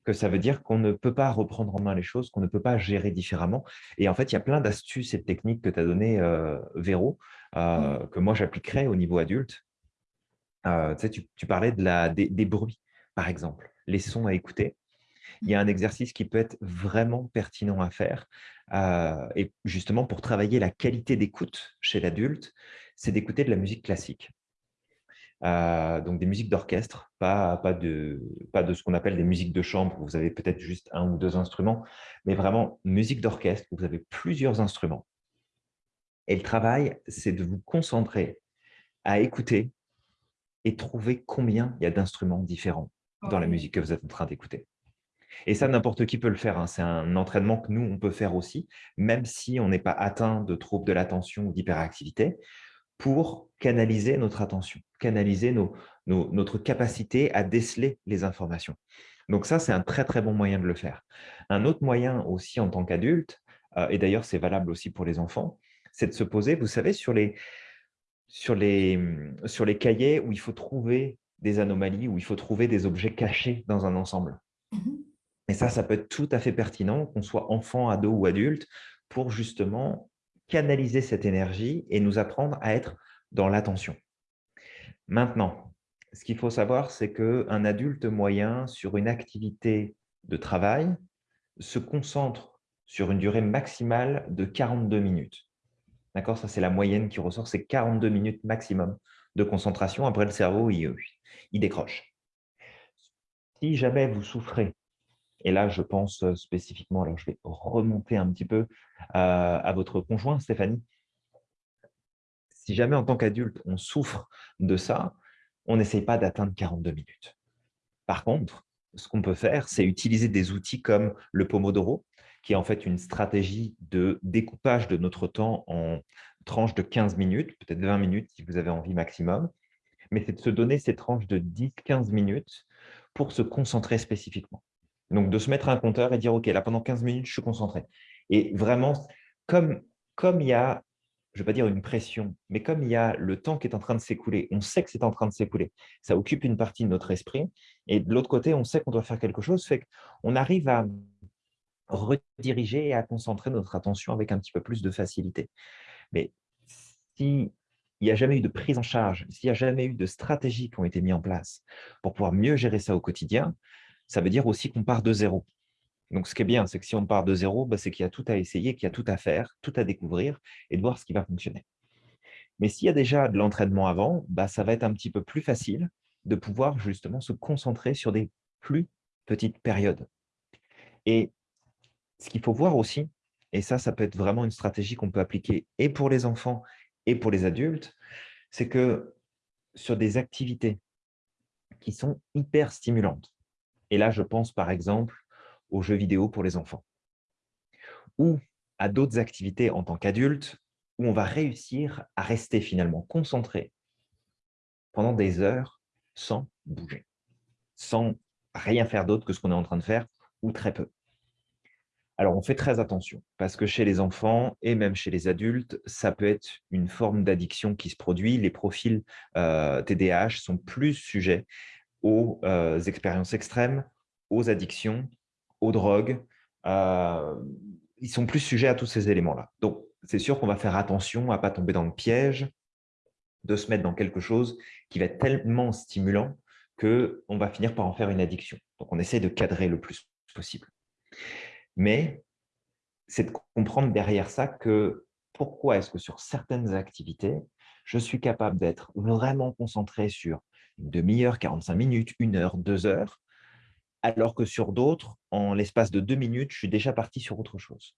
que ça veut dire qu'on ne peut pas reprendre en main les choses, qu'on ne peut pas gérer différemment. Et en fait, il y a plein d'astuces et de techniques que tu as données, euh, Véro, mmh. que moi j'appliquerai au niveau adulte. tu, sais, tu, parlais de la, des, des, bruits, par exemple, les sons à écouter il y a un exercice qui peut être vraiment pertinent à faire. Euh, et justement, pour travailler la qualité d'écoute chez l'adulte, c'est d'écouter de la musique classique. Euh, donc des musiques d'orchestre, pas, pas, de, pas de ce qu'on appelle des musiques de chambre, où vous avez peut-être juste un ou deux instruments, mais vraiment musique d'orchestre, où vous avez plusieurs instruments. Et le travail, c'est de vous concentrer à écouter et trouver combien il y a d'instruments différents dans la musique que vous êtes en train d'écouter. Et ça, n'importe qui peut le faire. Hein. C'est un entraînement que nous, on peut faire aussi, même si on n'est pas atteint de troubles de l'attention ou d'hyperactivité, pour canaliser notre attention, canaliser notre capacité à déceler les informations. Donc ça, c'est un très, très bon moyen de le faire. Un autre moyen aussi en tant qu'adulte, euh, et d'ailleurs, c'est valable aussi pour les enfants, c'est de se poser, vous savez, sur les, sur, les, sur les cahiers où il faut trouver des anomalies, où il faut trouver des objets cachés dans un ensemble. Mmh et ça, ça peut être tout à fait pertinent, qu'on soit enfant, ado ou adulte, pour justement canaliser cette énergie et nous apprendre à être dans l'attention. Maintenant, ce qu'il faut savoir, c'est qu'un adulte moyen, sur une activité de travail, se concentre sur une durée maximale de 42 minutes. D'accord? Ça, c'est la moyenne qui ressort, c'est 42 minutes maximum de concentration. Après, le cerveau, il, il décroche. Si jamais vous souffrez et là, je pense spécifiquement, alors je vais remonter un petit peu à votre conjoint, Stéphanie. Si jamais en tant qu'adulte, on souffre de ça, on n'essaye pas d'atteindre 42 minutes. Par contre, ce qu'on peut faire, c'est utiliser des outils comme le Pomodoro, qui est en fait une stratégie de découpage de notre temps en tranches de 15 minutes, peut-être 20 minutes si vous avez envie maximum, mais c'est de se donner ces tranches de 10-15 minutes pour se concentrer spécifiquement. Donc, de se mettre un compteur et dire, OK, là, pendant 15 minutes, je suis concentré. Et vraiment, comme, comme il y a, je ne vais pas dire une pression, mais comme il y a le temps qui est en train de s'écouler, on sait que c'est en train de s'écouler, ça occupe une partie de notre esprit. Et de l'autre côté, on sait qu'on doit faire quelque chose, fait qu'on arrive à rediriger et à concentrer notre attention avec un petit peu plus de facilité. Mais s'il n'y a jamais eu de prise en charge, s'il n'y a jamais eu de stratégies qui ont été mises en place pour pouvoir mieux gérer ça au quotidien, ça veut dire aussi qu'on part de zéro. Donc, ce qui est bien, c'est que si on part de zéro, bah, c'est qu'il y a tout à essayer, qu'il y a tout à faire, tout à découvrir et de voir ce qui va fonctionner. Mais s'il y a déjà de l'entraînement avant, bah, ça va être un petit peu plus facile de pouvoir justement se concentrer sur des plus petites périodes. Et ce qu'il faut voir aussi, et ça, ça peut être vraiment une stratégie qu'on peut appliquer et pour les enfants et pour les adultes, c'est que sur des activités qui sont hyper stimulantes, et là, je pense par exemple aux jeux vidéo pour les enfants ou à d'autres activités en tant qu'adulte où on va réussir à rester finalement concentré pendant des heures sans bouger, sans rien faire d'autre que ce qu'on est en train de faire ou très peu. Alors, on fait très attention parce que chez les enfants et même chez les adultes, ça peut être une forme d'addiction qui se produit. Les profils TDAH euh, sont plus sujets aux euh, expériences extrêmes, aux addictions, aux drogues. Euh, ils sont plus sujets à tous ces éléments-là. Donc, c'est sûr qu'on va faire attention à ne pas tomber dans le piège de se mettre dans quelque chose qui va être tellement stimulant qu'on va finir par en faire une addiction. Donc, on essaie de cadrer le plus possible. Mais c'est de comprendre derrière ça que pourquoi est-ce que sur certaines activités, je suis capable d'être vraiment concentré sur une demi-heure, 45 minutes, une heure, deux heures, alors que sur d'autres, en l'espace de deux minutes, je suis déjà parti sur autre chose.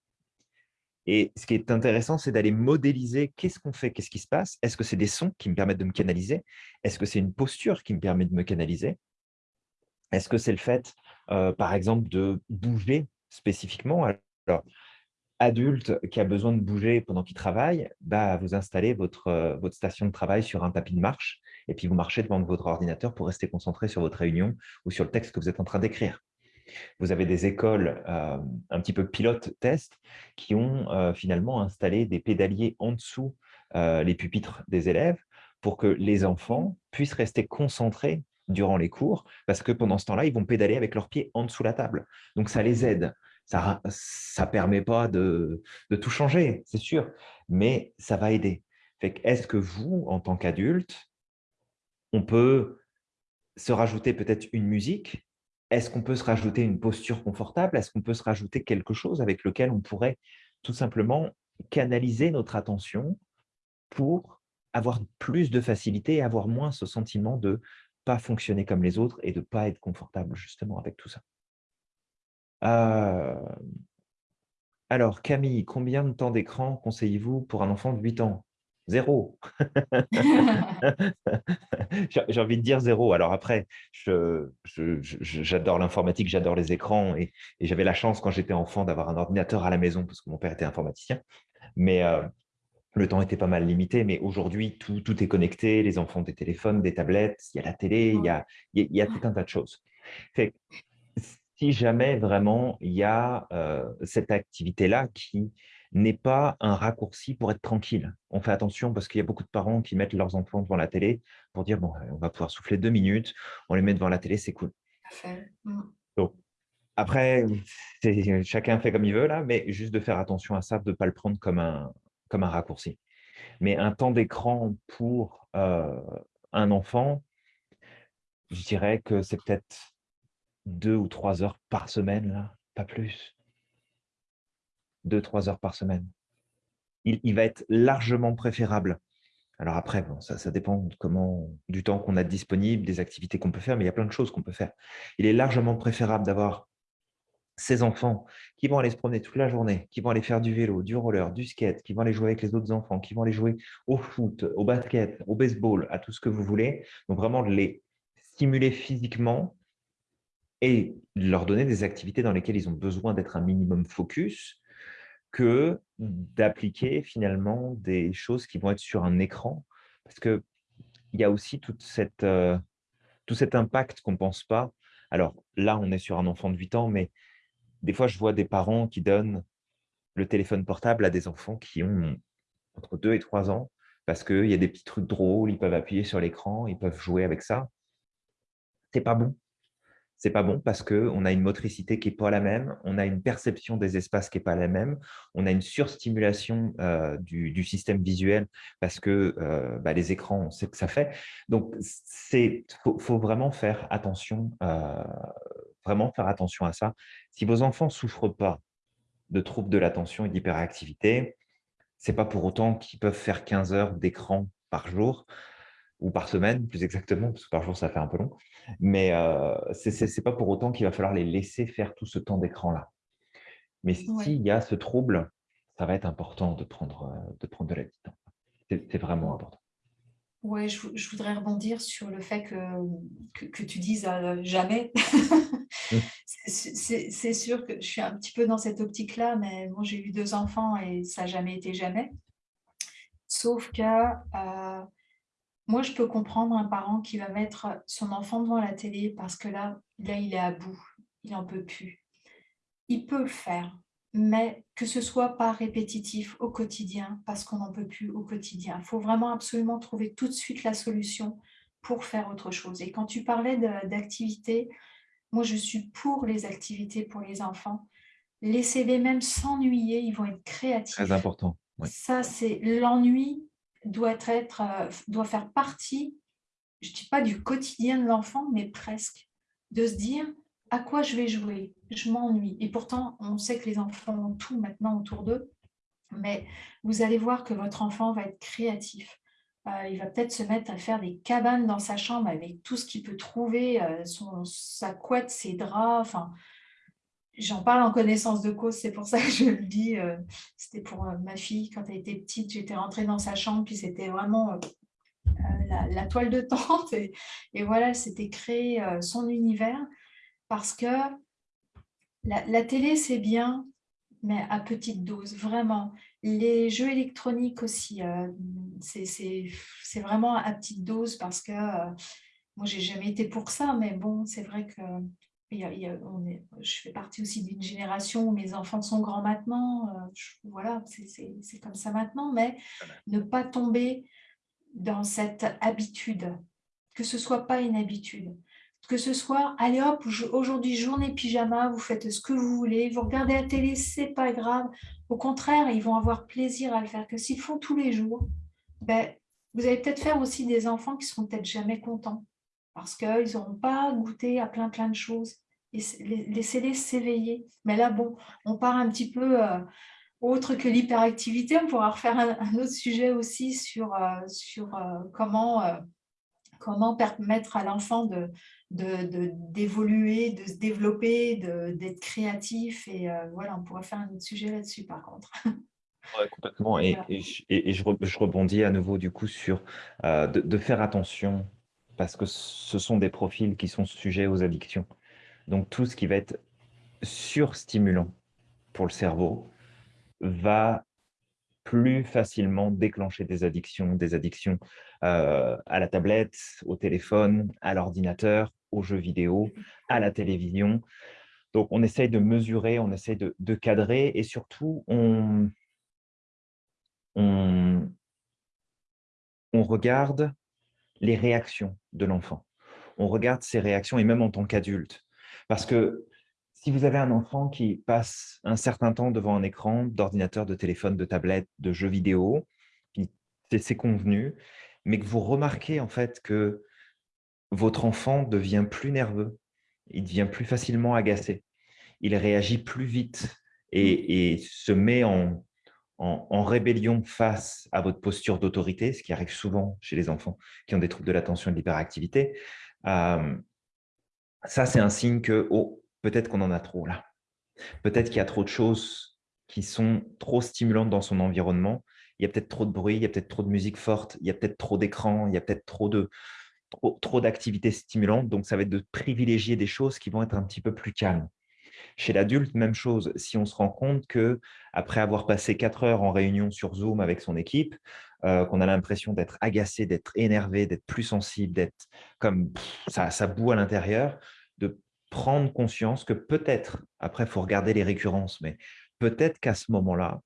Et ce qui est intéressant, c'est d'aller modéliser qu'est-ce qu'on fait, qu'est-ce qui se passe. Est-ce que c'est des sons qui me permettent de me canaliser? Est-ce que c'est une posture qui me permet de me canaliser? Est-ce que c'est le fait, euh, par exemple, de bouger spécifiquement? Alors, adulte qui a besoin de bouger pendant qu'il travaille, bah, vous installez votre, euh, votre station de travail sur un tapis de marche et puis vous marchez devant votre ordinateur pour rester concentré sur votre réunion ou sur le texte que vous êtes en train d'écrire. Vous avez des écoles euh, un petit peu pilote-test qui ont euh, finalement installé des pédaliers en dessous euh, les pupitres des élèves pour que les enfants puissent rester concentrés durant les cours, parce que pendant ce temps-là, ils vont pédaler avec leurs pieds en dessous la table. Donc, ça les aide. Ça ne permet pas de, de tout changer, c'est sûr, mais ça va aider. Est-ce que vous, en tant qu'adulte, on peut se rajouter peut-être une musique. Est-ce qu'on peut se rajouter une posture confortable? Est-ce qu'on peut se rajouter quelque chose avec lequel on pourrait tout simplement canaliser notre attention pour avoir plus de facilité et avoir moins ce sentiment de pas fonctionner comme les autres et de ne pas être confortable justement avec tout ça? Euh, alors, Camille, combien de temps d'écran conseillez-vous pour un enfant de 8 ans? Zéro. J'ai envie de dire zéro. Alors après, j'adore l'informatique, j'adore les écrans et, j'avais la chance quand j'étais enfant d'avoir un ordinateur à la maison parce que mon père était informaticien. Mais euh, le temps était pas mal limité, mais aujourd'hui, tout, tout, est connecté. Les enfants ont des téléphones, des tablettes, il y a la télé, il y a, il y a tout un tas de choses. Fait, si jamais vraiment il y a euh, cette activité-là qui n'est pas un raccourci pour être tranquille. On fait attention parce qu'il y a beaucoup de parents qui mettent leurs enfants devant la télé pour dire bon, on va pouvoir souffler deux minutes, on les met devant la télé, c'est cool. Mmh. Donc, après, chacun fait comme il veut là, mais juste de faire attention à ça, de ne pas le prendre comme un, comme un raccourci. Mais un temps d'écran pour euh, un enfant, je dirais que c'est peut-être deux ou trois heures par semaine, là, pas plus deux, trois heures par semaine. Il, va être largement préférable. Alors après, bon, ça, dépend comment, du temps qu'on a disponible, des activités qu'on peut faire, mais il y a plein de choses qu'on peut faire. Il est largement préférable d'avoir ces enfants qui vont aller se promener toute la journée, qui vont aller faire du vélo, du roller, du skate, qui vont aller jouer avec les autres enfants, qui vont aller jouer au foot, au basket, au baseball, à tout ce que vous voulez. Donc vraiment les stimuler physiquement et leur donner des activités dans lesquelles ils ont besoin d'être un minimum focus, que d'appliquer finalement des choses qui vont être sur un écran. Parce qu'il y a aussi toute cette, euh, tout cet impact qu'on ne pense pas. Alors là, on est sur un enfant de 8 ans, mais des fois, je vois des parents qui donnent le téléphone portable à des enfants qui ont entre 2 et 3 ans parce qu'il y a des petits trucs drôles, ils peuvent appuyer sur l'écran, ils peuvent jouer avec ça. C'est pas bon c'est pas bon parce qu'on a une motricité qui n'est pas la même, on a une perception des espaces qui n'est pas la même, on a une surstimulation euh, du, système visuel parce que euh, bah, les écrans, on sait que ça fait. Donc, il faut, vraiment faire attention, euh, vraiment faire attention à ça. Si vos enfants ne souffrent pas de troubles de l'attention et d'hyperactivité, ce n'est pas pour autant qu'ils peuvent faire 15 heures d'écran par jour ou par semaine, plus exactement, parce que par jour, ça fait un peu long. Mais euh, ce n'est pas pour autant qu'il va falloir les laisser faire tout ce temps d'écran-là. Mais s'il y a ce trouble, ça va être important de prendre euh, de, prendre de la distance. C'est vraiment important. Oui, je, voudrais rebondir sur le fait que, que, tu dises euh, jamais. Mmh. C'est sûr que je suis un petit peu dans cette optique-là, mais moi j'ai eu deux enfants et ça n'a jamais été jamais. Sauf que moi, je peux comprendre un parent qui va mettre son enfant devant la télé parce que là, là il est à bout, il n'en peut plus. Il peut le faire, mais que ce soit pas répétitif au quotidien parce qu'on n'en peut plus au quotidien. Il faut vraiment absolument trouver tout de suite la solution pour faire autre chose. Et quand tu parlais d'activités, moi, je suis pour les activités pour les enfants. Laissez-les même s'ennuyer, ils vont être créatifs. Très important. Ça, c'est l'ennui doit, être, euh, doit faire partie, je ne dis pas du quotidien de l'enfant, mais presque, de se dire à quoi je vais jouer, je m'ennuie. Et pourtant, on sait que les enfants ont tout maintenant autour d'eux, mais vous allez voir que votre enfant va être créatif. Euh, il va peut-être se mettre à faire des cabanes dans sa chambre avec tout ce qu'il peut trouver, euh, son, sa couette, ses draps, enfin, J'en parle en connaissance de cause, c'est pour ça que je le dis. Euh, c'était pour euh, ma fille, quand elle était petite, j'étais rentrée dans sa chambre, puis c'était vraiment euh, la, toile de tente. Et, voilà, elle s'était créé son univers parce que la, télé, c'est bien, mais à petite dose, vraiment. Les jeux électroniques aussi, c'est vraiment à petite dose parce que euh, moi, j'ai jamais été pour ça, mais bon, c'est vrai que on est, je fais partie aussi d'une génération où mes enfants sont grands maintenant. Euh, voilà, c'est comme ça maintenant, mais ne pas tomber dans cette habitude, que ce soit pas une habitude que ce soit, allez hop, aujourd'hui journée pyjama, vous faites ce que vous voulez, vous regardez la télé, c'est pas grave. Au contraire, ils vont avoir plaisir à le faire. Que s'ils font tous les jours, ben, vous allez peut-être faire aussi des enfants qui seront peut-être jamais contents parce qu'ils n'auront pas goûté à plein plein de choses. Laissez-les s'éveiller. Mais là, bon, on part un petit peu euh, autre que l'hyperactivité. On pourra refaire un, autre sujet aussi sur, euh, sur euh, comment comment permettre à l'enfant de, d'évoluer, de, se développer, d'être créatif. Et voilà, on pourrait faire un autre sujet là-dessus, par contre. Oui, complètement. Et, et, je, rebondis à nouveau du coup sur de, faire attention parce que ce sont des profils qui sont sujets aux addictions. Donc tout ce qui va être surstimulant pour le cerveau va plus facilement déclencher des addictions, des addictions euh, à la tablette, au téléphone, à l'ordinateur, aux jeux vidéo, à la télévision. Donc, on essaye de mesurer, on essaye de, cadrer et surtout, on, on, on regarde les réactions de l'enfant. On regarde ses réactions et même en tant qu'adulte. Parce que si vous avez un enfant qui passe un certain temps devant un écran d'ordinateur, de téléphone, de tablette, de jeux vidéo, c'est convenu, mais que vous remarquez en fait que votre enfant devient plus nerveux, il devient plus facilement agacé, il réagit plus vite et, se met en, en, rébellion face à votre posture d'autorité, ce qui arrive souvent chez les enfants qui ont des troubles de l'attention et de l'hyperactivité, euh, ça c'est un signe que oh, peut-être qu'on en a trop là. Peut-être qu'il y a trop de choses qui sont trop stimulantes dans son environnement. Il y a peut-être trop de bruit, il y a peut-être trop de musique forte, il y a peut-être trop d'écran, il y a peut-être trop trop, d'activités stimulantes. Donc, ça va être de privilégier des choses qui vont être un petit peu plus calmes. Chez l'adulte, même chose. Si on se rend compte que après avoir passé quatre heures en réunion sur Zoom avec son équipe, euh, qu'on a l'impression d'être agacé, d'être énervé, d'être plus sensible, d'être comme ça, ça boue à l'intérieur, de prendre conscience que peut-être, après, il faut regarder les récurrences, mais peut-être qu'à ce moment-là,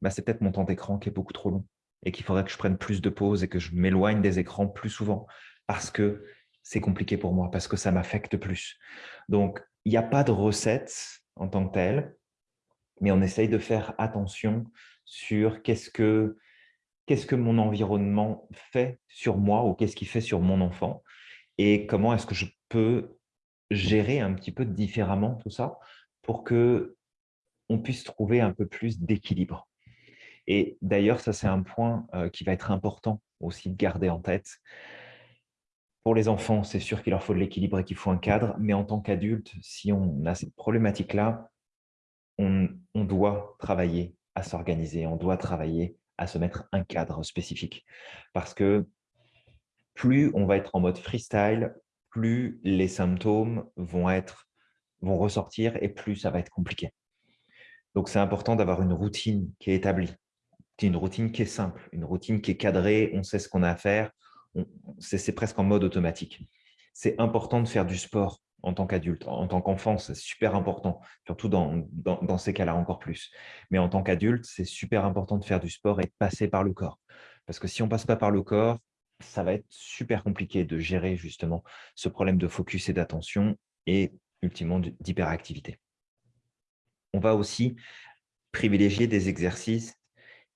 bah, c'est peut-être mon temps d'écran qui est beaucoup trop long et qu'il faudrait que je prenne plus de pauses et que je m'éloigne des écrans plus souvent parce que c'est compliqué pour moi, parce que ça m'affecte plus. Donc, il n'y a pas de recette en tant que telle, mais on essaye de faire attention sur qu'est-ce que, qu'est-ce que mon environnement fait sur moi ou qu'est-ce qu'il fait sur mon enfant et comment est-ce que je peux gérer un petit peu différemment tout ça pour que on puisse trouver un peu plus d'équilibre. Et d'ailleurs, ça, c'est un point euh, qui va être important aussi de garder en tête. Pour les enfants, c'est sûr qu'il leur faut de l'équilibre et qu'il faut un cadre, mais en tant qu'adulte, si on a cette problématique-là, on, doit travailler à s'organiser, on doit travailler à se mettre un cadre spécifique. Parce que plus on va être en mode freestyle, plus les symptômes vont, vont ressortir et plus ça va être compliqué. Donc, c'est important d'avoir une routine qui est établie, une routine qui est simple, une routine qui est cadrée, on sait ce qu'on a à faire, c'est presque en mode automatique. C'est important de faire du sport en tant qu'adulte. En tant qu'enfant, c'est super important, surtout dans, dans ces cas-là encore plus. Mais en tant qu'adulte, c'est super important de faire du sport et de passer par le corps. Parce que si on ne passe pas par le corps, ça va être super compliqué de gérer justement ce problème de focus et d'attention et ultimement d'hyperactivité. On va aussi privilégier des exercices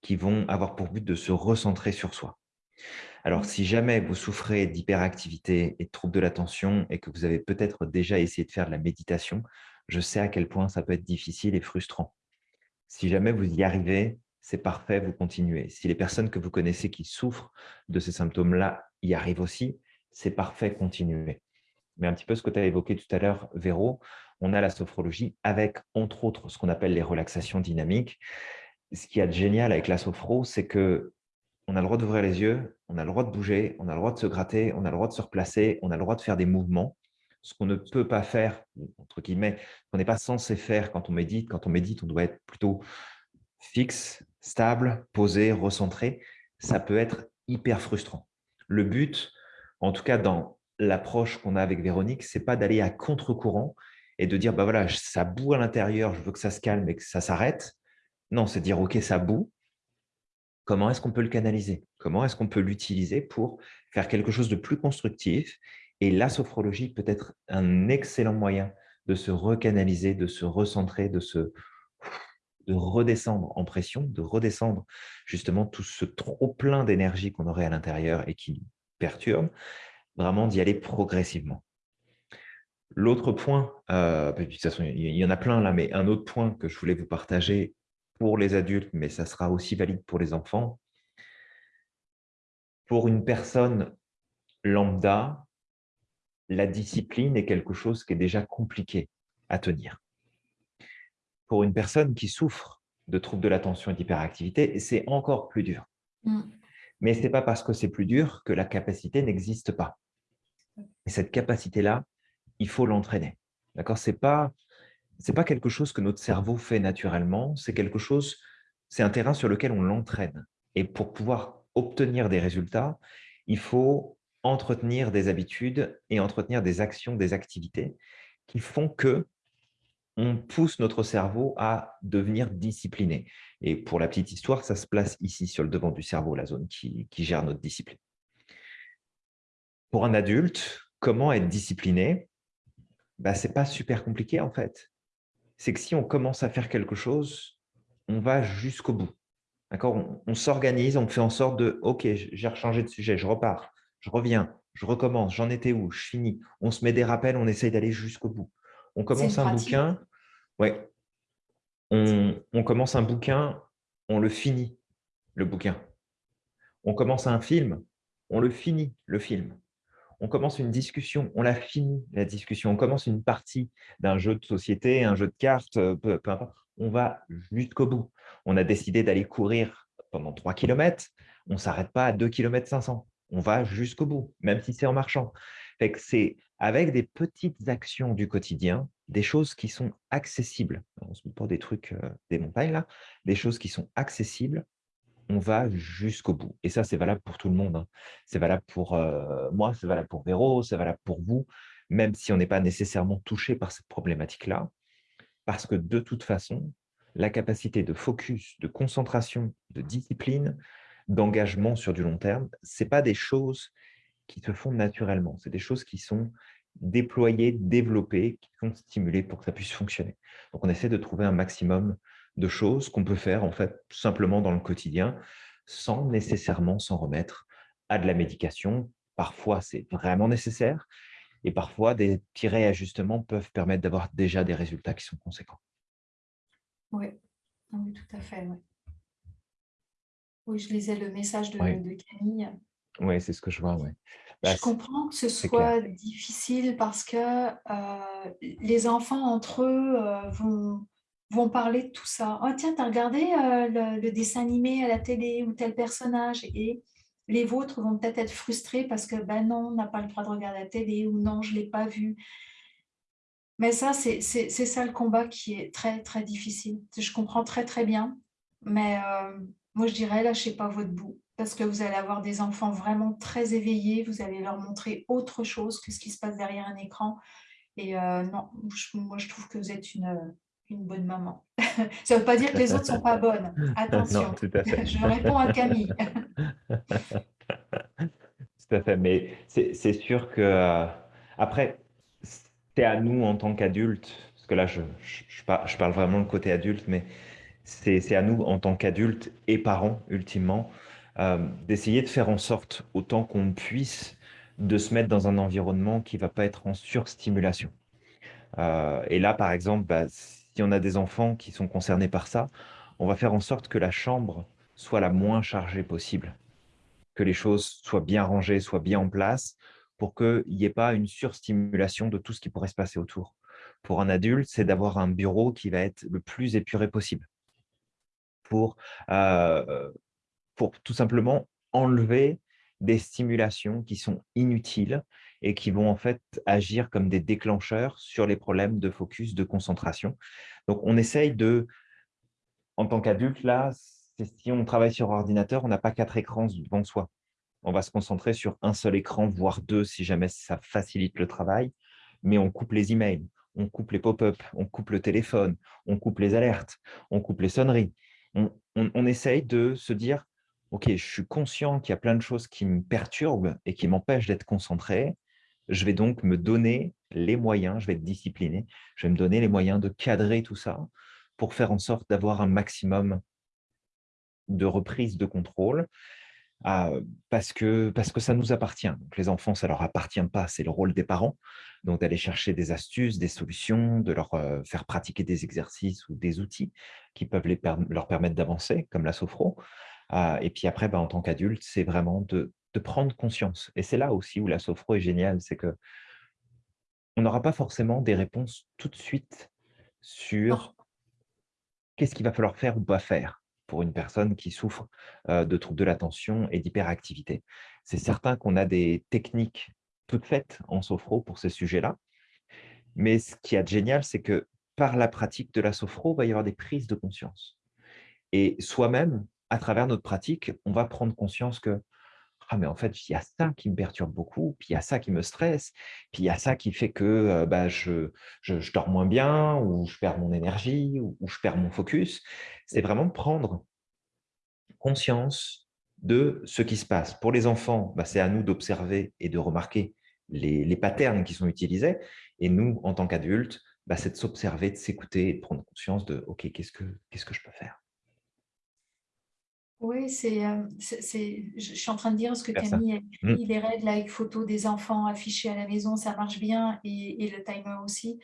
qui vont avoir pour but de se recentrer sur soi. Alors, si jamais vous souffrez d'hyperactivité et de troubles de l'attention et que vous avez peut-être déjà essayé de faire de la méditation, je sais à quel point ça peut être difficile et frustrant. Si jamais vous y arrivez, c'est parfait, vous continuez. Si les personnes que vous connaissez qui souffrent de ces symptômes-là y arrivent aussi, c'est parfait, continuez. Mais un petit peu ce que tu as évoqué tout à l'heure, Véro, on a la sophrologie avec, entre autres, ce qu'on appelle les relaxations dynamiques. Ce qui est génial avec la sophro, c'est que on a le droit d'ouvrir les yeux, on a le droit de bouger, on a le droit de se gratter, on a le droit de se replacer, on a le droit de faire des mouvements ce qu'on ne peut pas faire, entre guillemets, qu'on n'est pas censé faire quand on médite. Quand on médite, on doit être plutôt fixe, stable, posé, recentré. Ça peut être hyper frustrant. Le but, en tout cas dans l'approche qu'on a avec Véronique, c'est pas d'aller à contre-courant et de dire, bah voilà, ça boue à l'intérieur, je veux que ça se calme et que ça s'arrête. Non, c'est dire, OK, ça boue. Comment est-ce qu'on peut le canaliser? Comment est-ce qu'on peut l'utiliser pour faire quelque chose de plus constructif? Et la sophrologie peut être un excellent moyen de se recanaliser, de se recentrer, de se de redescendre en pression, de redescendre justement tout ce trop plein d'énergie qu'on aurait à l'intérieur et qui perturbe, vraiment d'y aller progressivement. L'autre point, euh, bah, de toute façon, il y en a plein là, mais un autre point que je voulais vous partager pour les adultes, mais ça sera aussi valide pour les enfants. Pour une personne lambda, la discipline est quelque chose qui est déjà compliqué à tenir. Pour une personne qui souffre de troubles de l'attention et d'hyperactivité, c'est encore plus dur. Mm. Mais ce n'est pas parce que c'est plus dur que la capacité n'existe pas. Et cette capacité-là, il faut l'entraîner. D'accord? Ce n'est pas, pas quelque chose que notre cerveau fait naturellement, c'est quelque chose, c'est un terrain sur lequel on l'entraîne. Et pour pouvoir obtenir des résultats, il faut entretenir des habitudes et entretenir des actions, des activités qui font que on pousse notre cerveau à devenir discipliné. Et pour la petite histoire, ça se place ici sur le devant du cerveau, la zone qui, gère notre discipline. Pour un adulte, comment être discipliné? Bah, Ce n'est pas super compliqué en fait. C'est que si on commence à faire quelque chose, on va jusqu'au bout. On, on s'organise, on fait en sorte de « Ok, j'ai rechangé de sujet, je repars, je reviens, je recommence, j'en étais où, je finis ». On se met des rappels, on essaye d'aller jusqu'au bout. On commence un bouquin, ouais, on, on commence un bouquin, on le finit, le bouquin. On commence un film, on le finit, le film on commence une discussion, on la finit, la discussion, on commence une partie d'un jeu de société, un jeu de cartes, euh, peu, importe, on va jusqu'au bout. On a décidé d'aller courir pendant 3 km, on ne s'arrête pas à 2 km 500, on va jusqu'au bout, même si c'est en marchant. C'est avec des petites actions du quotidien, des choses qui sont accessibles. On se met pas des trucs, euh, des montagnes là, des choses qui sont accessibles, on va jusqu'au bout. Et ça, c'est valable pour tout le monde. Hein. C'est valable pour moi, c'est valable pour Véro, c'est valable pour vous, même si on n'est pas nécessairement touché par cette problématique-là. Parce que de toute façon, la capacité de focus, de concentration, de discipline, d'engagement sur du long terme, ce pas des choses qui se font naturellement. C'est des choses qui sont déployées, développées, qui sont stimulées pour que ça puisse fonctionner. Donc, on essaie de trouver un maximum de choses qu'on peut faire en fait simplement dans le quotidien sans nécessairement s'en remettre à de la médication. Parfois, c'est vraiment nécessaire et parfois, des petits réajustements peuvent permettre d'avoir déjà des résultats qui sont conséquents. Oui, oui tout à fait. Oui. je lisais le message de, Camille. Oui, c'est ce que je vois. Ouais. je bah, comprends que ce soit difficile parce que euh, les enfants entre eux euh, vont, vont parler de tout ça. Oh tiens, tu as regardé euh, le, dessin animé à la télé ou tel personnage et les vôtres vont peut-être être frustrés parce que ben non, on n'a pas le droit de regarder la télé ou non, je ne l'ai pas vu. Mais ça, c'est ça le combat qui est très, très difficile. Je comprends très, très bien. Mais euh, moi, je dirais, lâchez pas votre bout parce que vous allez avoir des enfants vraiment très éveillés. Vous allez leur montrer autre chose que ce qui se passe derrière un écran. Et euh, non, moi, je trouve que vous êtes une, une bonne maman. Ça ne veut pas dire que les autres ne sont pas bonnes. Attention, je réponds à Camille. tout à fait, mais c'est sûr que, euh, après, c'est à nous en tant qu'adultes, parce que là, je, je, parle, vraiment de côté adulte, mais c'est à nous en tant qu'adultes et parents, ultimement, euh, d'essayer de faire en sorte, autant qu'on puisse, de se mettre dans un environnement qui ne va pas être en surstimulation. Euh, et là, par exemple, bah, si on a des enfants qui sont concernés par ça, on va faire en sorte que la chambre soit la moins chargée possible, que les choses soient bien rangées, soient bien en place, pour qu'il n'y ait pas une surstimulation de tout ce qui pourrait se passer autour. Pour un adulte, c'est d'avoir un bureau qui va être le plus épuré possible, pour, euh, pour tout simplement enlever des stimulations qui sont inutiles et qui vont en fait agir comme des déclencheurs sur les problèmes de focus, de concentration. Donc, on essaye de, en tant qu'adulte, là, si on travaille sur ordinateur, on n'a pas quatre écrans devant soi. On va se concentrer sur un seul écran, voire deux, si jamais ça facilite le travail, mais on coupe les emails, on coupe les pop-up, on coupe le téléphone, on coupe les alertes, on coupe les sonneries. On, essaye de se dire, OK, je suis conscient qu'il y a plein de choses qui me perturbent et qui m'empêchent d'être concentré. Je vais donc me donner les moyens, je vais être discipliné, je vais me donner les moyens de cadrer tout ça pour faire en sorte d'avoir un maximum de reprise de contrôle ah, parce, que, parce que ça nous appartient. Les enfants, ça ne leur appartient pas, c'est le rôle des parents. Donc, d'aller chercher des astuces, des solutions, de leur euh, faire pratiquer des exercices ou des outils qui peuvent leur permettre d'avancer, comme la sophro. Ah, et puis après, bah, en tant qu'adulte, c'est vraiment de, de, prendre conscience. Et c'est là aussi où la sophro est géniale, c'est que on n'aura pas forcément des réponses tout de suite sur qu'est-ce qu'il va falloir faire ou pas faire pour une personne qui souffre de troubles de l'attention et d'hyperactivité. C'est certain qu'on a des techniques toutes faites en sophro pour ces sujets-là, mais ce qui est génial, c'est que par la pratique de la sophro, il va y avoir des prises de conscience. Et soi-même, à travers notre pratique, on va prendre conscience que ah, mais en fait, il y a ça qui me perturbe beaucoup, puis il y a ça qui me stresse, puis il y a ça qui fait que bah, je, je, dors moins bien, ou je perds mon énergie, ou, je perds mon focus. C'est vraiment prendre conscience de ce qui se passe. Pour les enfants, bah, c'est à nous d'observer et de remarquer les, les, patterns qui sont utilisés. Et nous, en tant qu'adultes, bah, c'est de s'observer, de s'écouter et de prendre conscience de « Ok, que, qu'est-ce que je peux faire ?» Oui, c'est, je suis en train de dire ce que Camille a écrit, les règles avec photos des enfants affichés à la maison, ça marche bien, et, le timer aussi.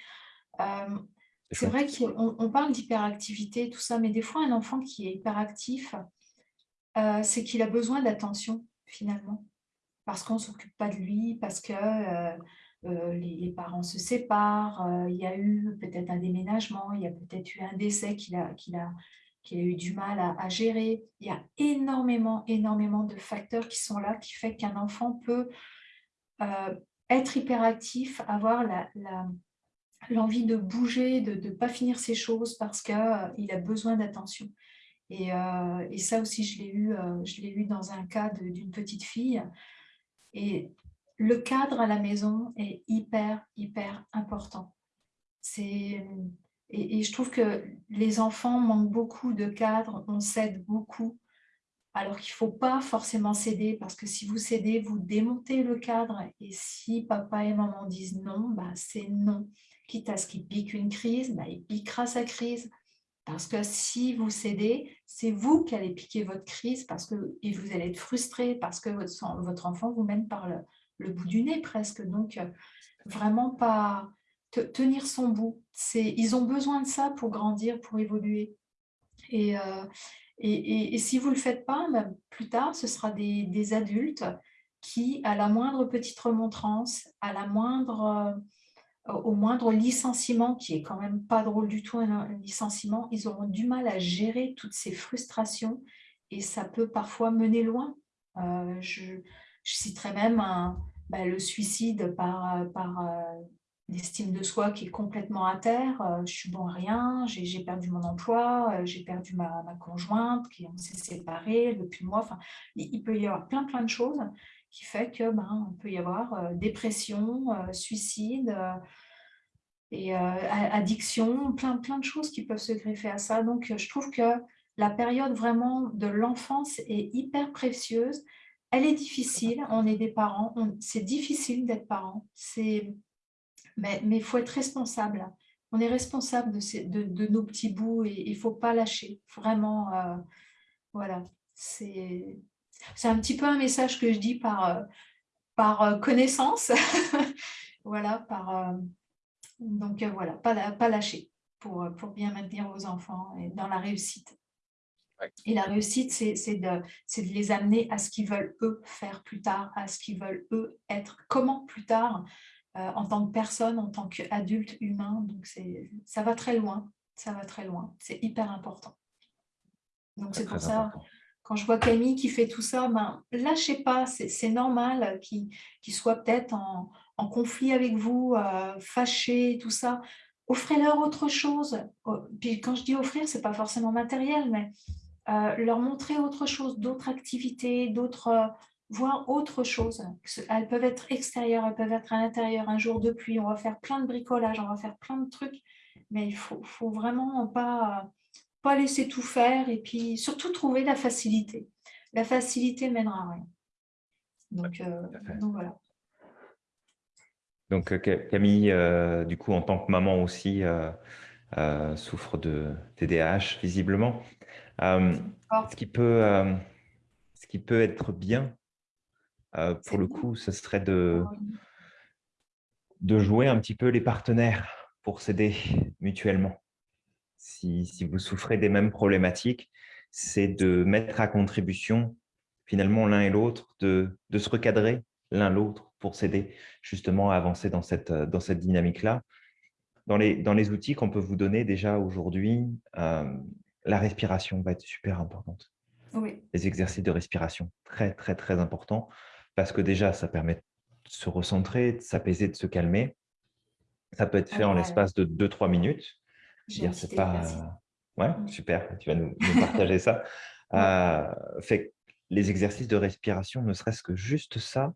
c'est vrai qu'on on parle d'hyperactivité, tout ça, mais des fois, un enfant qui est hyperactif, c'est qu'il a besoin d'attention, finalement, parce qu'on ne s'occupe pas de lui, parce que les, parents se séparent, il y a eu peut-être un déménagement, il y a peut-être eu un décès qu'il a, qu'il a, qu'il a eu du mal à, gérer. Il y a énormément, énormément de facteurs qui sont là, qui fait qu'un enfant peut euh, être hyperactif, avoir l'envie de bouger, de ne pas finir ses choses parce qu'il euh, a besoin d'attention. Et, euh, et, ça aussi, je l'ai eu, je eu dans un cas d'une petite fille. Et le cadre à la maison est hyper, hyper important. C'est et, je trouve que les enfants manquent beaucoup de cadres, on cède beaucoup, alors qu'il ne faut pas forcément céder, parce que si vous cédez, vous démontez le cadre, et si papa et maman disent non, bah c'est non. Quitte à ce qu'il pique une crise, bah il piquera sa crise. Parce que si vous cédez, c'est vous qui allez piquer votre crise parce que, et vous allez être frustré parce que votre, enfant vous mène par le bout du nez presque. Donc, vraiment pas, tenir son bout. Ils ont besoin de ça pour grandir, pour évoluer. Et, euh, et, si vous ne le faites pas, ben, plus tard, ce sera des, adultes qui, à la moindre petite remontrance, à la moindre, euh, au moindre licenciement, qui est quand même pas drôle du tout, un, licenciement, ils auront du mal à gérer toutes ces frustrations et ça peut parfois mener loin. Euh, je, citerai même ben, le suicide par, par l'estime de soi qui est complètement à terre, euh, je suis bon à rien, j'ai perdu mon emploi, euh, j'ai perdu ma, conjointe, qui on s'est séparés depuis moi. Enfin, il, peut y avoir plein plein de choses qui fait que ben, on peut y avoir euh, dépression, suicide et addiction, plein plein de choses qui peuvent se greffer à ça. Donc je trouve que la période vraiment de l'enfance est hyper précieuse. Elle est difficile, on est des parents, c'est difficile d'être parent, c'est mais il faut être responsable. On est responsable de, de, nos petits bouts et il ne faut pas lâcher. Vraiment, euh, voilà. C'est un petit peu un message que je dis par, euh, par euh, connaissance. voilà, par... donc voilà, pas, pas lâcher pour, pour bien maintenir vos enfants et dans la réussite. Et la réussite, c'est de, de, les amener à ce qu'ils veulent eux faire plus tard, à ce qu'ils veulent eux être. Comment plus tard euh, en tant que personne, en tant qu'adulte humain. Donc, ça va très loin. Ça va très loin. C'est hyper important. Donc, c'est pour ça, quand je vois Camille qui fait tout ça, ben, lâchez pas. C'est normal qu'il soit peut-être en, en conflit avec vous, euh, fâchés, tout ça, offrez-leur autre chose. Puis quand je dis offrir, ce n'est pas forcément matériel, mais euh, leur montrer autre chose, d'autres activités, d'autres, voir autre chose. Elles peuvent être extérieures, elles peuvent être à l'intérieur, un jour de pluie, on va faire plein de bricolage, on va faire plein de trucs, mais il faut, faut, vraiment pas, pas laisser tout faire et puis surtout trouver la facilité. La facilité mènera à rien. Donc, donc voilà. Donc euh, Camille, euh, du coup, en tant que maman aussi, euh, souffre de TDAH visiblement. ce, qui peut, ce qui peut être bien, pour le coup, ce serait de, de jouer un petit peu les partenaires pour s'aider mutuellement. Si, si, vous souffrez des mêmes problématiques, c'est de mettre à contribution finalement l'un et l'autre, de, de se recadrer l'un l'autre pour s'aider justement à avancer dans cette, euh, dans cette dynamique-là. Dans les, dans les outils qu'on peut vous donner déjà aujourd'hui, euh, la respiration va être super importante. Les exercices de respiration, très, très, très important, parce que déjà, ça permet de se recentrer, de s'apaiser, de se calmer. Ça peut être fait en l'espace de 2-3 minutes. C'est pas... Ouais, mm. super, tu vas nous, partager ça. Euh, fait les exercices de respiration, ne serait-ce que juste ça,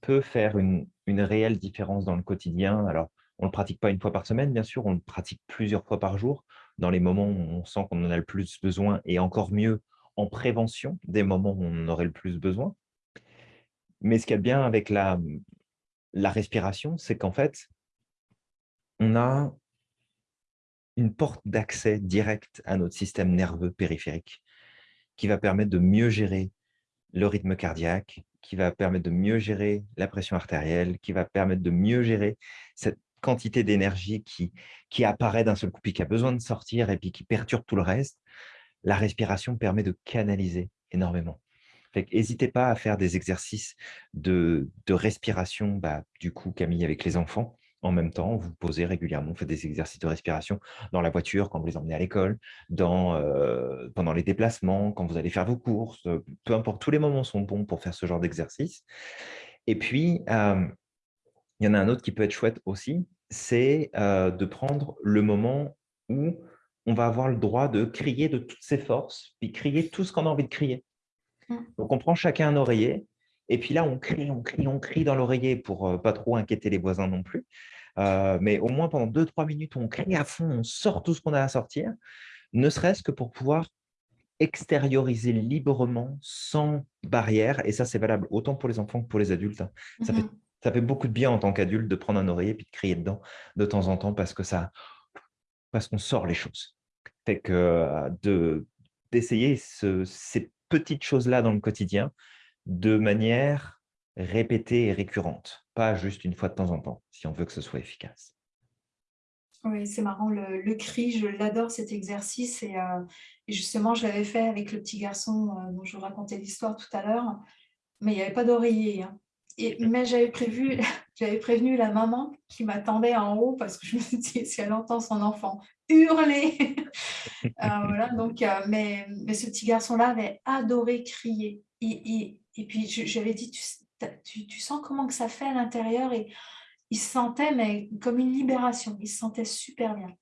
peut faire une, réelle différence dans le quotidien. Alors, on ne le pratique pas une fois par semaine, bien sûr, on le pratique plusieurs fois par jour, dans les moments où on sent qu'on en a le plus besoin, et encore mieux en prévention des moments où on en aurait le plus besoin. Mais ce qu'il y a bien avec la, respiration, c'est qu'en fait, on a une porte d'accès direct à notre système nerveux périphérique qui va permettre de mieux gérer le rythme cardiaque, qui va permettre de mieux gérer la pression artérielle, qui va permettre de mieux gérer cette quantité d'énergie qui, qui apparaît d'un seul coup, puis qui a besoin de sortir et puis qui perturbe tout le reste, la respiration permet de canaliser énormément. N'hésitez pas à faire des exercices de, respiration, bah, du coup, Camille, avec les enfants, en même temps, vous posez régulièrement, faites des exercices de respiration dans la voiture, quand vous les emmenez à l'école, euh, pendant les déplacements, quand vous allez faire vos courses, euh, peu importe, tous les moments sont bons pour faire ce genre d'exercice. Et puis, euh, il y en a un autre qui peut être chouette aussi, c'est de prendre le moment où on va avoir le droit de crier de toutes ses forces, puis crier tout ce qu'on a envie de crier. Mmh. Donc, on prend chacun un oreiller, et puis là, on crie, on crie, on crie dans l'oreiller pour pas trop inquiéter les voisins non plus. Euh, mais au moins pendant 2-3 minutes, on crie à fond, on sort tout ce qu'on a à sortir, ne serait-ce que pour pouvoir extérioriser librement, sans barrière. Et ça, c'est valable autant pour les enfants que pour les adultes. Hein. Ça, fait, mmh ça fait beaucoup de bien en tant qu'adulte de prendre un oreiller et de crier dedans de temps en temps parce que ça, parce qu'on sort les choses. Fait que euh, d'essayer ces petites choses-là dans le quotidien de manière répétée et récurrente, pas juste une fois de temps en temps, si on veut que ce soit efficace. Oui, c'est marrant, le, cri, je l'adore cet exercice et, euh, justement, je l'avais fait avec le petit garçon euh, dont je vous racontais l'histoire tout à l'heure, mais il n'y avait pas d'oreiller. Hein. Mais j'avais prévu, j'avais prévenu la maman qui m'attendait en haut parce que je me suis si elle entend son enfant hurler. Euh, voilà, donc, mais, mais ce petit garçon-là avait adoré crier. Et, et, puis j'avais dit, tu, tu, sens comment que ça fait à l'intérieur? Et il se sentait mais comme une libération, il se sentait super bien.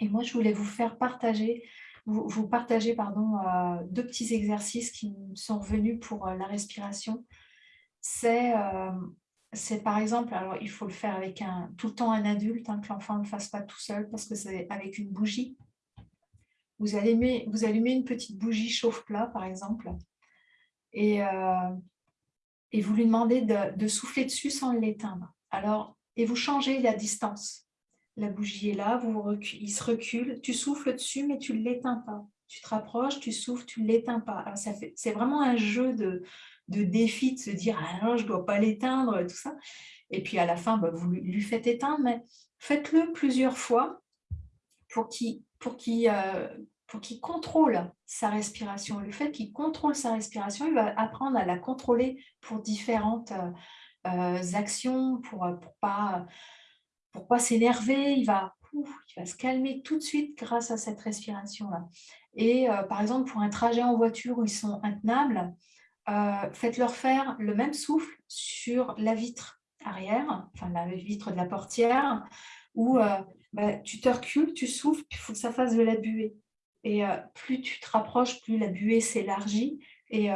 Et moi, je voulais vous faire partager, vous, vous partager pardon, euh, deux petits exercices qui me sont revenus pour euh, la respiration. C'est euh, c'est par exemple, alors il faut le faire avec un, tout le temps un adulte, hein, que l'enfant ne le fasse pas tout seul parce que c'est avec une bougie. Vous allumez, vous allumez une petite bougie chauffe-plat par exemple et, et vous lui demandez de, souffler dessus sans l'éteindre. Alors, et vous changez la distance. La bougie est là, vous il se recule, tu souffles dessus, mais tu ne l'éteins pas. Tu te rapproches, tu souffles, tu ne l'éteins pas. C'est vraiment un jeu de, de, défi de se dire « Ah je ne dois pas l'éteindre », tout ça. Et puis à la fin, bah, vous lui faites éteindre, mais faites-le plusieurs fois pour qu'il euh, pour qu'il contrôle sa respiration. Le fait qu'il contrôle sa respiration, il va apprendre à la contrôler pour différentes euh, euh, actions, pour ne pour pas, pour s'énerver. Il va, il va se calmer tout de suite grâce à cette respiration-là. Et par exemple, pour un trajet en voiture où ils sont intenables, faites-leur faire le même souffle sur la vitre. arrière, enfin la vitre de la portière, où euh, bah, tu te recules, tu souffles, il faut que ça fasse de la buée. Et euh, plus tu te rapproches, plus la buée s'élargit. Et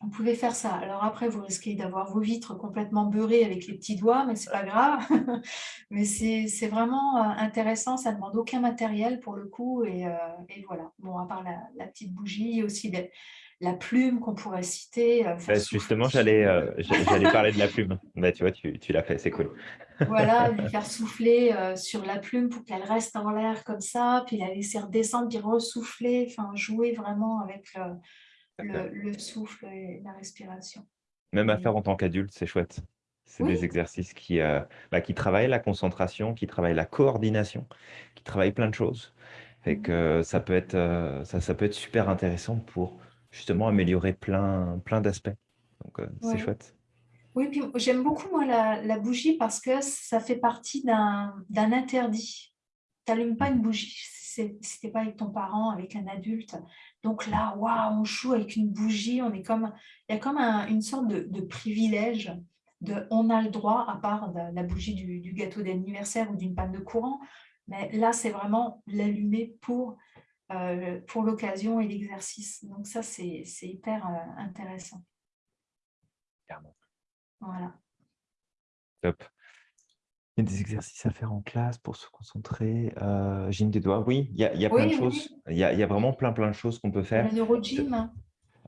vous pouvez faire ça. Alors après, vous risquez d'avoir vos vitres complètement beurrées avec les petits doigts, mais c'est pas grave. mais c'est vraiment euh, intéressant, ça ne demande aucun matériel pour le coup. Et, euh, voilà, bon, à part la, petite bougie, aussi la plume qu'on pourrait citer. Euh, bah, justement, j'allais parler de la plume. Bah, tu vois, tu, tu l'as fait, c'est cool. voilà, lui faire souffler sur la plume pour qu'elle reste en l'air comme ça, puis la laisser redescendre, puis ressouffler, enfin jouer vraiment avec le, souffle et la respiration. Même à faire en tant qu'adulte, c'est chouette. C'est des exercices qui, euh, bah, qui travaillent la concentration, qui travaillent la coordination, qui travaillent plein de choses. Et mmh que ça peut être, euh, ça, ça, peut être super intéressant pour justement améliorer plein, plein d'aspects. Donc, euh, c'est chouette. Oui, puis j'aime beaucoup moi la, la, bougie parce que ça fait partie d'un interdit. Tu n'allumes pas une bougie si ce pas avec ton parent, avec un adulte. Donc là, waouh, on joue avec une bougie, on est comme, il y a comme une sorte de, privilège de on a le droit, à part la bougie du, gâteau d'anniversaire ou d'une panne de courant, mais là, c'est vraiment l'allumer pour, pour l'occasion et l'exercice. Donc ça, c'est hyper euh, intéressant. Voilà. Top des exercices à faire en classe pour se concentrer. Euh, gym des doigts, oui, il y a, y a plein de choses. Il y, a, vraiment plein, plein de choses qu'on peut faire. Le neurogym.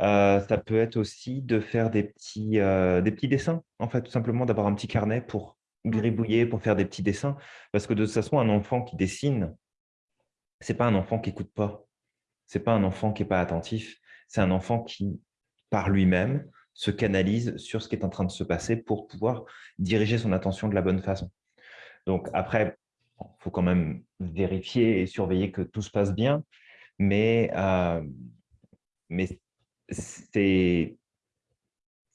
Euh, ça peut être aussi de faire des petits, euh, des petits dessins, en fait, tout simplement d'avoir un petit carnet pour gribouiller, pour faire des petits dessins. Parce que de toute façon, un enfant qui dessine, c'est pas un enfant qui écoute pas. C'est pas un enfant qui est pas attentif. C'est un enfant qui, par lui-même, se canalise sur ce qui est en train de se passer pour pouvoir diriger son attention de la bonne façon. Donc après, il faut quand même vérifier et surveiller que tout se passe bien, mais, euh, mais c'est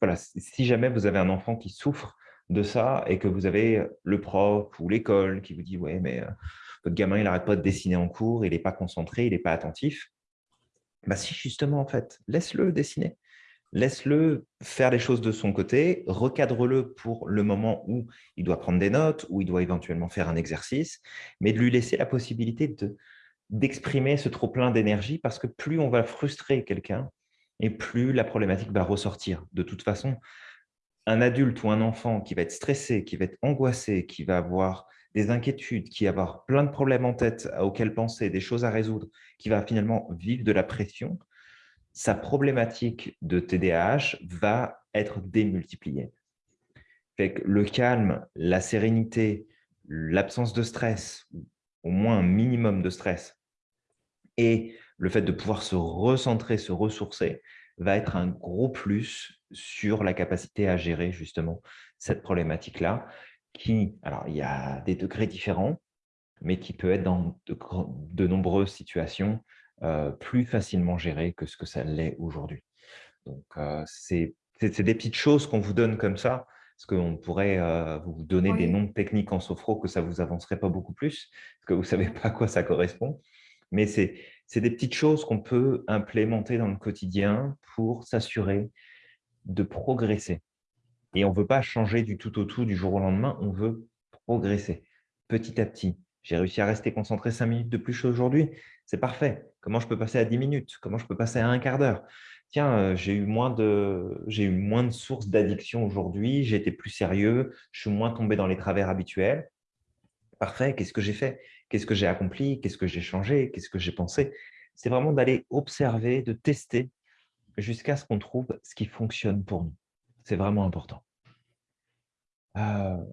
voilà, si jamais vous avez un enfant qui souffre de ça et que vous avez le prof ou l'école qui vous dit « ouais, mais euh, votre gamin, il n'arrête pas de dessiner en cours, il n'est pas concentré, il n'est pas attentif bah, si justement, en fait, laisse-le dessiner laisse-le faire les choses de son côté, recadre-le pour le moment où il doit prendre des notes, où il doit éventuellement faire un exercice, mais de lui laisser la possibilité d'exprimer ce trop-plein d'énergie parce que plus on va frustrer quelqu'un et plus la problématique va ressortir. De toute façon, un adulte ou un enfant qui va être stressé, qui va être angoissé, qui va avoir des inquiétudes, qui va avoir plein de problèmes en tête auxquels penser, des choses à résoudre, qui va finalement vivre de la pression, sa problématique de TDAH va être démultipliée. le calme, la sérénité, l'absence de stress, au moins un minimum de stress, et le fait de pouvoir se recentrer, se ressourcer, va être un gros plus sur la capacité à gérer justement cette problématique-là, qui, alors il y a des degrés différents, mais qui peut être dans de nombreuses situations euh, plus facilement géré que ce que ça l'est aujourd'hui. Donc, euh, c'est des petites choses qu'on vous donne comme ça, parce qu'on pourrait euh, vous donner des noms techniques en sophro que ça ne vous avancerait pas beaucoup plus, parce que vous ne savez pas à quoi ça correspond. Mais c'est des petites choses qu'on peut implémenter dans le quotidien pour s'assurer de progresser. Et on ne veut pas changer du tout au tout du jour au lendemain, on veut progresser. Petit à petit. J'ai réussi à rester concentré cinq minutes de plus aujourd'hui, c'est parfait. Comment je peux passer à 10 minutes? Comment je peux passer à un quart d'heure? Tiens, euh, j'ai eu, moins de, eu moins de sources d'addiction aujourd'hui, j'ai été plus sérieux, je suis moins tombé dans les travers habituels. Parfait, qu'est-ce que j'ai fait? Qu'est-ce que j'ai accompli? Qu'est-ce que j'ai changé? Qu'est-ce que j'ai pensé? C'est vraiment d'aller observer, de tester jusqu'à ce qu'on trouve ce qui fonctionne pour nous. C'est vraiment important. Euh,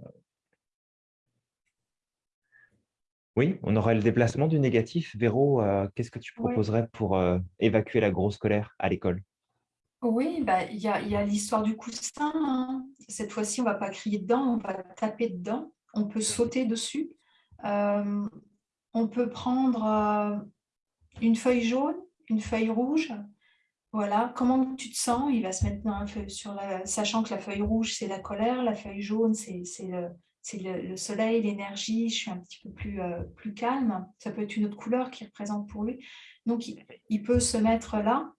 Oui, on aura le déplacement du négatif. Véro, euh, qu'est-ce que tu proposerais pour euh, évacuer la grosse colère à l'école? Oui, bah, il y a, l'histoire du coussin. Hein. Cette fois-ci, on ne va pas crier dedans, on va taper dedans. On peut sauter dessus. On peut prendre une feuille jaune, une feuille rouge. Voilà, comment tu te sens? Il va se mettre dans sur la, sachant que la feuille rouge, c'est la colère, la feuille jaune, c'est le, le, soleil, l'énergie, je suis un petit peu plus, euh, plus calme. Ça peut être une autre couleur qui représente pour lui. Donc, il, peut se mettre là,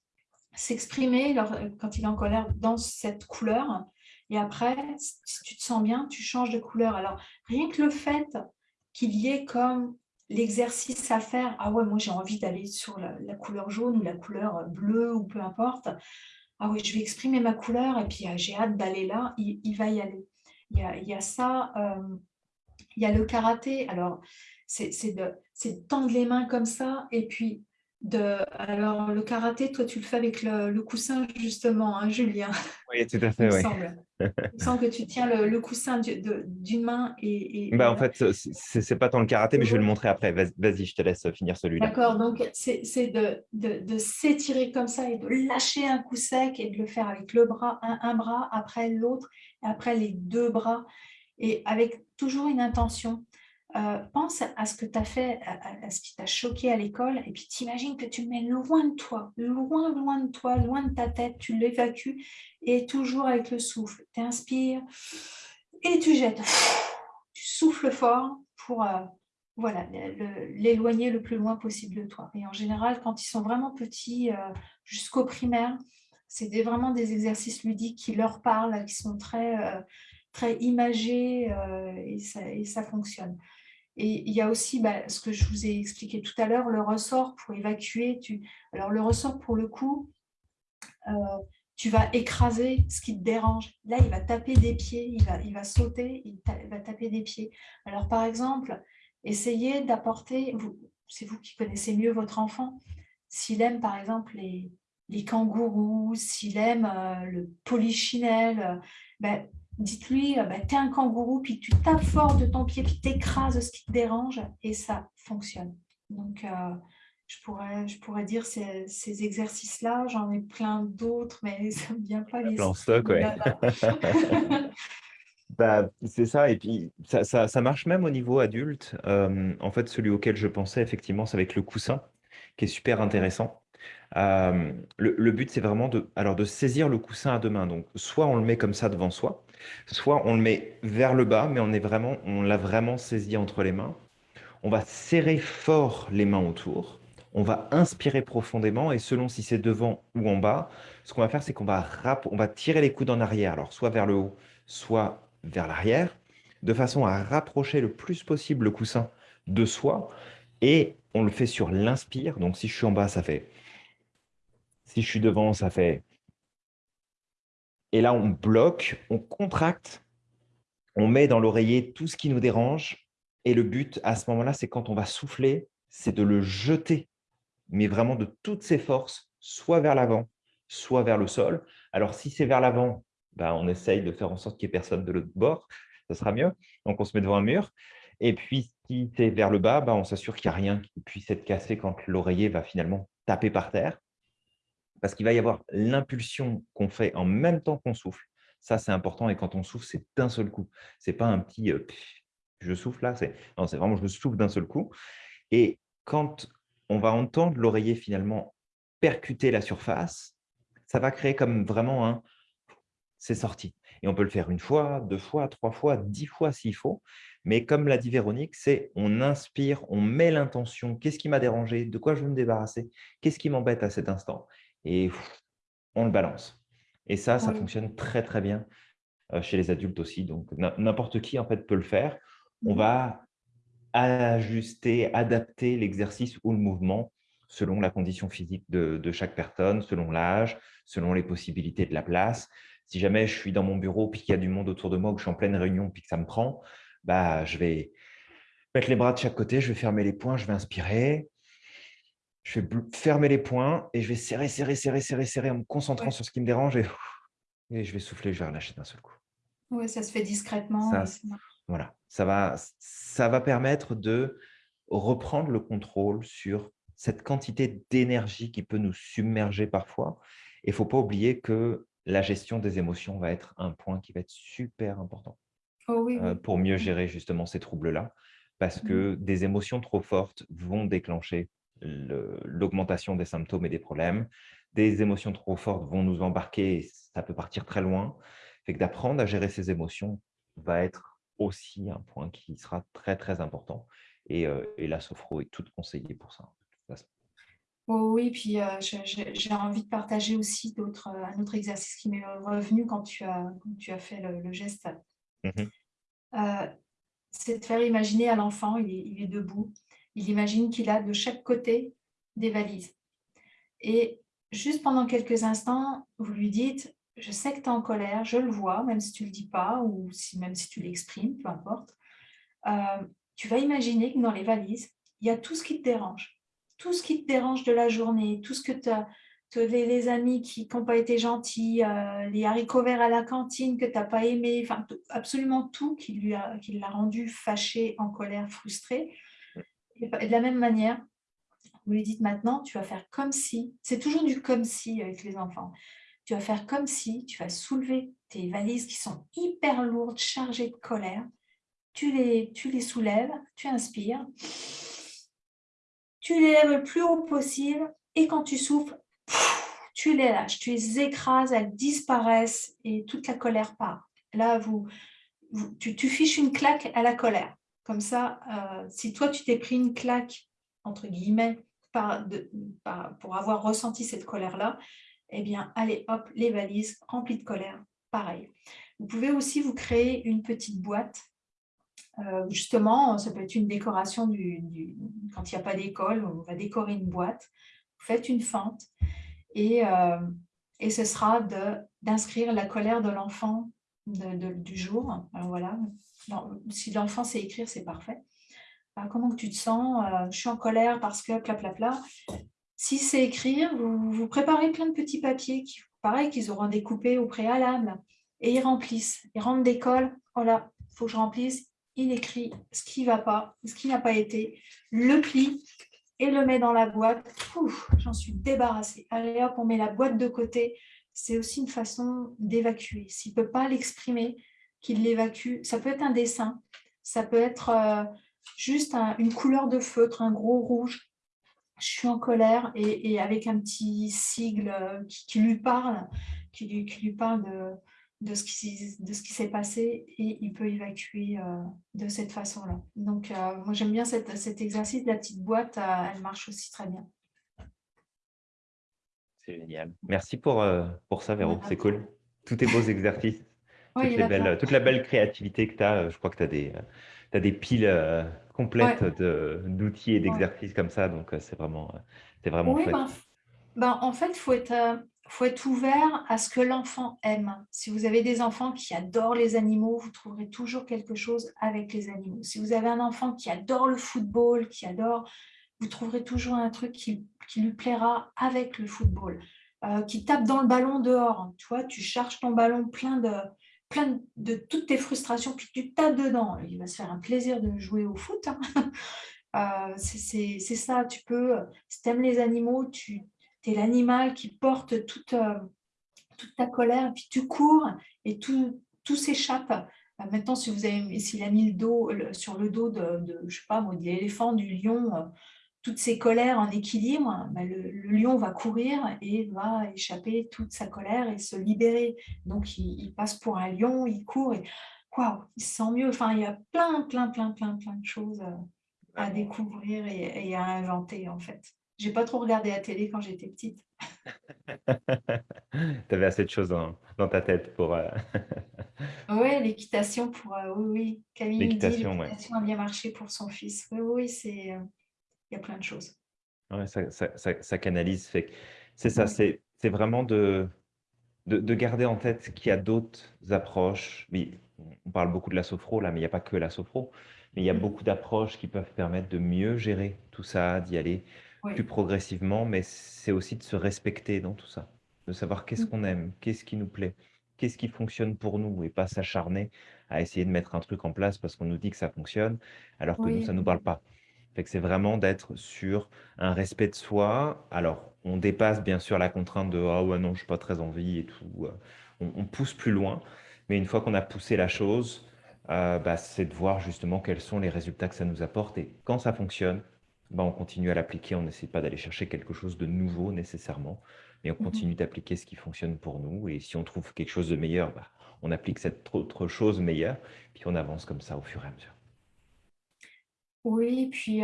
s'exprimer quand il est en colère dans cette couleur Et après, si tu te sens bien, tu changes de couleur. Alors, rien que le fait qu'il y ait comme l'exercice à faire, ah ouais, moi j'ai envie d'aller sur la, couleur jaune ou la couleur bleue ou peu importe, ah oui, je vais exprimer ma couleur et puis ah, j'ai hâte d'aller là, il, va y aller. Il y a, ça, euh, il y a le karaté, alors c'est de, de tendre les mains comme ça et puis de, alors, le karaté, toi, tu le fais avec le, coussin, justement, hein, Julien Oui, tout à fait, oui. Il me semble que tu tiens le, coussin d'une main et... bah, En fait, ce n'est pas tant le karaté, mais je vais le montrer après. Vas-y, je te laisse finir celui-là. D'accord, donc c'est de, de, de s'étirer comme ça et de lâcher un coup sec et de le faire avec le bras, un, un bras, après l'autre, après les deux bras, et avec toujours une intention. Euh, pense à ce que tu as fait, à, ce qui t'a choqué à l'école, et puis t'imagines que tu le mets loin de toi, loin, loin de toi, loin de ta tête, tu l'évacues, et toujours avec le souffle. Tu inspires et tu jettes. Tu souffles fort pour euh, voilà, l'éloigner le plus loin possible de toi. Et en général, quand ils sont vraiment petits, euh, jusqu'au primaire, c'est vraiment des exercices ludiques qui leur parlent, qui sont très, très imagés et, ça, fonctionne. Et il y a aussi bah, ce que je vous ai expliqué tout à l'heure, le ressort pour évacuer. Alors le ressort, pour le coup, euh, tu vas écraser ce qui te dérange. Là, il va taper des pieds, il va, il va sauter, il, va taper des pieds. Alors par exemple, essayez d'apporter, c'est vous qui connaissez mieux votre enfant, s'il aime par exemple les, les kangourous, s'il aime euh, le polichinelle, euh, ben, dites-lui, bah, tu es un kangourou, puis tu tapes fort de ton pied, puis tu écrases ce qui te dérange, et ça fonctionne. Donc, euh, je, pourrais, je pourrais dire ces, ces exercices-là, j'en ai plein d'autres, mais ça ne vient pas les stock, ouais. bah, c'est ça, et puis ça, ça, ça, marche même au niveau adulte. Euh, en fait, celui auquel je pensais, effectivement, c'est avec le coussin, qui est super intéressant. Euh, le, but, c'est vraiment de, alors, de saisir le coussin à deux mains. Donc, soit on le met comme ça devant soi, soit on le met vers le bas, mais on est vraiment, on l'a vraiment saisi entre les mains. On va serrer fort les mains autour. On va inspirer profondément et selon si c'est devant ou en bas, ce qu'on va faire, c'est qu'on va, on va tirer les coudes en arrière, alors soit vers le haut, soit vers l'arrière, de façon à rapprocher le plus possible le coussin de soi. Et on le fait sur l'inspire. Donc, si je suis en bas, ça fait si je suis devant, ça fait... Et là, on bloque, on contracte, on met dans l'oreiller tout ce qui nous dérange. Et le but, à ce moment-là, c'est quand on va souffler, c'est de le jeter, mais vraiment de toutes ses forces, soit vers l'avant, soit vers le sol. Alors, si c'est vers l'avant, bah, on essaye de faire en sorte qu'il n'y ait personne de l'autre bord, ça sera mieux. Donc, on se met devant un mur. Et puis, si c'est vers le bas, bah, on s'assure qu'il n'y a rien qui puisse être cassé quand l'oreiller va finalement taper par terre parce qu'il va y avoir l'impulsion qu'on fait en même temps qu'on souffle. Ça, c'est important. Et quand on souffle, c'est d'un seul coup. Ce n'est pas un petit euh, je souffle là. Non, c'est vraiment je souffle d'un seul coup. Et quand on va entendre l'oreiller finalement percuter la surface, ça va créer comme vraiment un c'est sorti. Et on peut le faire une fois, deux fois, trois fois, dix fois s'il faut. Mais comme l'a dit Véronique, c'est on inspire, on met l'intention. Qu'est-ce qui m'a dérangé? De quoi je veux me débarrasser? Qu'est-ce qui m'embête à cet instant? Et on le balance. Et ça, ça fonctionne très, très bien euh, chez les adultes aussi. Donc, n'importe qui, en fait, peut le faire. On va ajuster, adapter l'exercice ou le mouvement selon la condition physique de, chaque personne, selon l'âge, selon les possibilités de la place. Si jamais je suis dans mon bureau puis qu'il y a du monde autour de moi ou que je suis en pleine réunion puis que ça me prend, bah, je vais mettre les bras de chaque côté, je vais fermer les poings, je vais inspirer, je vais fermer les poings et je vais serrer, serrer, serrer, serrer, serrer en me concentrant sur ce qui me dérange et, et, je vais souffler, je vais relâcher d'un seul coup. Oui, ça se fait discrètement. voilà, ça va, ça va permettre de reprendre le contrôle sur cette quantité d'énergie qui peut nous submerger parfois. Et il ne faut pas oublier que la gestion des émotions va être un point qui va être super important oh euh, pour mieux mmh. gérer justement ces troubles-là. Parce mmh. que des émotions trop fortes vont déclencher l'augmentation des symptômes et des problèmes. Des émotions trop fortes vont nous embarquer, et ça peut partir très loin. Fait que d'apprendre à gérer ces émotions va être aussi un point qui sera très, très important. Et, euh, et la sophro est toute conseillée pour ça. Oh oui, puis euh, j'ai envie de partager aussi d'autres, euh, un autre exercice qui m'est revenu quand tu as, tu as fait le, geste. Mmh euh, c'est de faire imaginer à l'enfant, il, il, est debout, il imagine qu'il a de chaque côté des valises. Et juste pendant quelques instants, vous lui dites, je sais que tu es en colère, je le vois, même si tu ne le dis pas, ou même si tu l'exprimes, peu importe. tu vas imaginer que dans les valises, il y a tout ce qui te dérange tout ce qui te dérange de la journée, tout ce que tu as, les, amis qui n'ont pas été gentils, euh, les haricots verts à la cantine que tu n'as pas aimé, enfin, absolument tout qui l'a rendu fâché, en colère, frustré. De la même manière, vous lui dites maintenant, tu vas faire comme si, c'est toujours du comme si avec les enfants, tu vas faire comme si, tu vas soulever tes valises qui sont hyper lourdes, chargées de colère, tu les, tu les soulèves, tu inspires, tu les lèves le plus haut possible et quand tu souffles, tu les lâches, tu les écrases, elles disparaissent et toute la colère part. Là, vous, tu, fiches une claque à la colère. Comme ça, euh, si toi, tu t'es pris une claque, entre guillemets, pour avoir ressenti cette colère-là, eh bien, allez, hop, les valises remplies de colère, pareil. Vous pouvez aussi vous créer une petite boîte euh, justement, ça peut être une décoration du, quand il n'y a pas d'école, on va décorer une boîte, vous faites une fente et, euh, et ce sera d'inscrire la colère de l'enfant du jour. Alors voilà, si l'enfant sait écrire, c'est parfait. comment que tu te sens? Euh, Je suis en colère parce que pla Si c'est écrire, vous, vous préparez plein de petits papiers, qui, pareil, qu'ils auront découpés au préalable, et ils remplissent. Ils rentrent d'école, voilà, il faut que je remplisse, il écrit ce qui ne va pas, ce qui n'a pas été, le plie et le met dans la boîte. J'en suis débarrassée. Allez hop, on met la boîte de côté. C'est aussi une façon d'évacuer. S'il ne peut pas l'exprimer, qu'il l'évacue. Ça peut être un dessin, ça peut être euh, juste une couleur de feutre, un gros rouge. Je suis en colère et, avec un petit sigle euh, qui, lui parle, qui lui, parle de, ce qui, s'est passé et il peut évacuer euh, de cette façon-là. Donc, moi, j'aime bien cet exercice. La petite boîte, elle marche aussi très bien. C'est génial. Merci pour, pour ça, Véro. C'est cool. Tous tes beaux exercices. toute la belle créativité que tu as. Je crois que tu as des, as des piles complètes d'outils et d'exercices comme ça. Donc, c'est vraiment, c'est vraiment oui, ben, ben, en fait, il faut être faut être ouvert à ce que l'enfant aime. Si vous avez des enfants qui adorent les animaux, vous trouverez toujours quelque chose avec les animaux. Si vous avez un enfant qui adore le football, qui adore, vous trouverez toujours un truc qui, lui plaira avec le football. Euh, qui tape dans le ballon dehors. Tu vois, tu charges ton ballon plein de, plein de, toutes tes frustrations, puis tu tapes dedans. Il va se faire un plaisir de jouer au foot. Hein. Euh, c'est ça, tu peux, si tu aimes les animaux, tu, l'animal qui porte toute, euh, toute ta colère, puis tu cours et tout, tout s'échappe. Maintenant, si vous s'il a mis le dos sur le dos de, je sais pas, de l'éléphant, du lion, toutes ses colères en équilibre, bah, le, lion va courir et va échapper toute sa colère et se libérer. Donc, il, passe pour un lion, il court et waouh, il se sent mieux. Enfin, il y a plein, plein, plein, plein, plein de choses à découvrir et, et à inventer en fait. J'ai pas trop regardé la télé quand j'étais petite. tu avais assez de choses dans, dans ta tête pour... Euh, oui, l'équitation pour... Euh, oui, oui. Camille l'équitation a bien marché pour son fils. Oui, oui, c'est... Il y a plein de choses. Ouais, ça, ça, ça, canalise. C'est ça, c'est vraiment de, de, de, garder en tête qu'il y a d'autres approches. Oui, on parle beaucoup de la sophro, là, mais il n'y a pas que la sophro. Mais il y a mm. beaucoup d'approches qui peuvent permettre de mieux gérer tout ça, d'y aller plus progressivement, mais c'est aussi de se respecter dans tout ça, de savoir qu'est-ce mmh. qu'on aime, qu'est-ce qui nous plaît, qu'est-ce qui fonctionne pour nous et pas s'acharner à essayer de mettre un truc en place parce qu'on nous dit que ça fonctionne alors que nous, ça ne nous parle pas. C'est vraiment d'être sur un respect de soi. Alors, on dépasse bien sûr la contrainte de ah ouais non, je suis pas très envie et tout. Euh, on, pousse plus loin, mais une fois qu'on a poussé la chose, euh, bah, c'est de voir justement quels sont les résultats que ça nous apporte et quand ça fonctionne, bah, on continue à l'appliquer, on n'essaie pas d'aller chercher quelque chose de nouveau nécessairement, mais on mmh continue d'appliquer ce qui fonctionne pour nous. Et si on trouve quelque chose de meilleur, bah, on applique cette autre chose meilleure, puis on avance comme ça au fur et à mesure. Oui, puis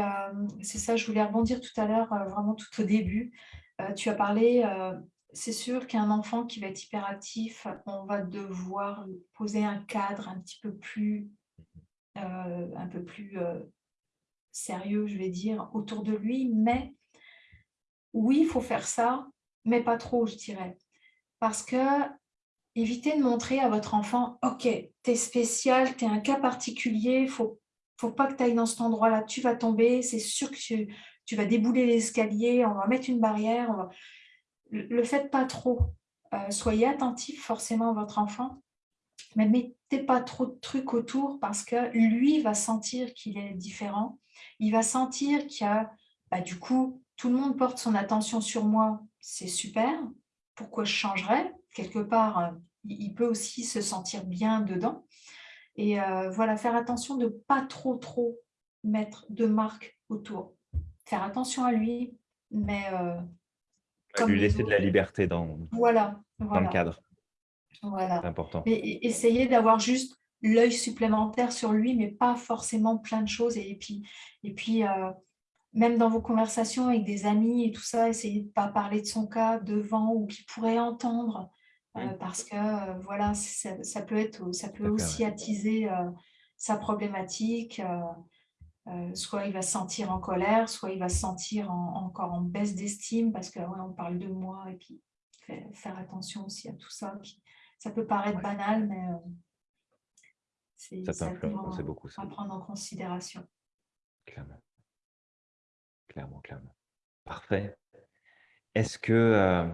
c'est ça, je voulais rebondir tout à l'heure, vraiment tout au début. tu as parlé, c'est sûr qu'un enfant qui va être hyperactif, on va devoir poser un cadre un petit peu plus, un peu plus sérieux, je vais dire, autour de lui. Mais oui, il faut faire ça, mais pas trop, je dirais. Parce que évitez de montrer à votre enfant, OK, tu es spécial, tu es un cas particulier, il faut faut pas que tu ailles dans cet endroit-là, tu vas tomber, c'est sûr que tu, vas débouler l'escalier, on va mettre une barrière. Le faites pas trop. Euh, soyez attentif forcément à votre enfant, mais mettez pas trop de trucs autour parce que lui va sentir qu'il est différent. Il va sentir qu'il y a, bah, du coup, tout le monde porte son attention sur moi, c'est super. Pourquoi je changerais? Quelque part, euh, il peut aussi se sentir bien dedans. Et euh, voilà, faire attention de ne pas trop, trop mettre de marques autour. Faire attention à lui, mais... Euh, lui laisser de la liberté dans, voilà, dans le cadre. Voilà. C'est important. Mais essayer d'avoir juste l'œil supplémentaire sur lui, mais pas forcément plein de choses. Et puis, et puis euh, même dans vos conversations avec des amis et tout ça, essayez de ne pas parler de son cas devant ou qu'il pourrait entendre. Euh, parce que euh, voilà, ça, peut, être, ça peut aussi attiser euh, sa problématique. soit il va se sentir en colère, soit il va se sentir encore en baisse d'estime parce qu'on on parle de moi et puis faire attention aussi à tout ça. ça peut paraître banal, mais c'est beaucoup, à prendre en considération. Clairement. Clairement, clairement. Parfait. Est-ce que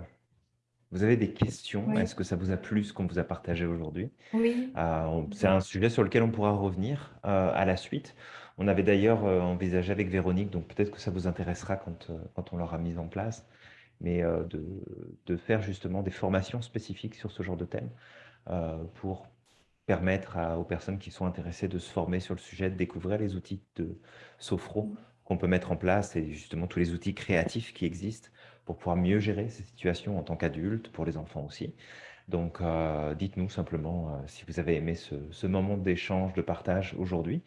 vous avez des questions? Est-ce que ça vous a plu ce qu'on vous a partagé aujourd'hui? Oui. Euh, c'est un sujet sur lequel on pourra revenir euh, à la suite. On avait d'ailleurs euh, envisagé avec Véronique, donc peut-être que ça vous intéressera quand, quand on l'aura mis en place, mais de, de, faire justement des formations spécifiques sur ce genre de thème pour permettre aux personnes qui sont intéressées de se former sur le sujet, de découvrir les outils de Sofro mmh. qu'on peut mettre en place et justement tous les outils créatifs qui existent pour pouvoir mieux gérer ces situations en tant qu'adulte, pour les enfants aussi. Donc, euh, dites-nous simplement euh, si vous avez aimé ce, moment d'échange, de partage aujourd'hui,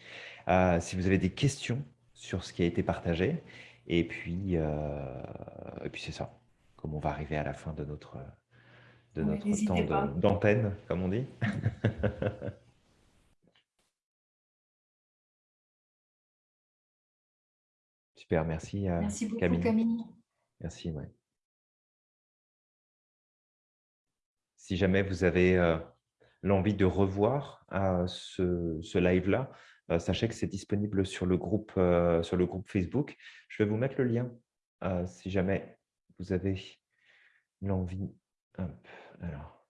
euh, si vous avez des questions sur ce qui a été partagé, et puis, et puis c'est ça, comme on va arriver à la fin de notre, de notre temps d'antenne, comme on dit. Super, merci. merci beaucoup Camille. Merci, ouais. Si jamais vous avez euh, l'envie de revoir euh, ce, live-là, euh, sachez que c'est disponible sur le, groupe, sur le groupe Facebook. Je vais vous mettre le lien si jamais vous avez l'envie. Alors,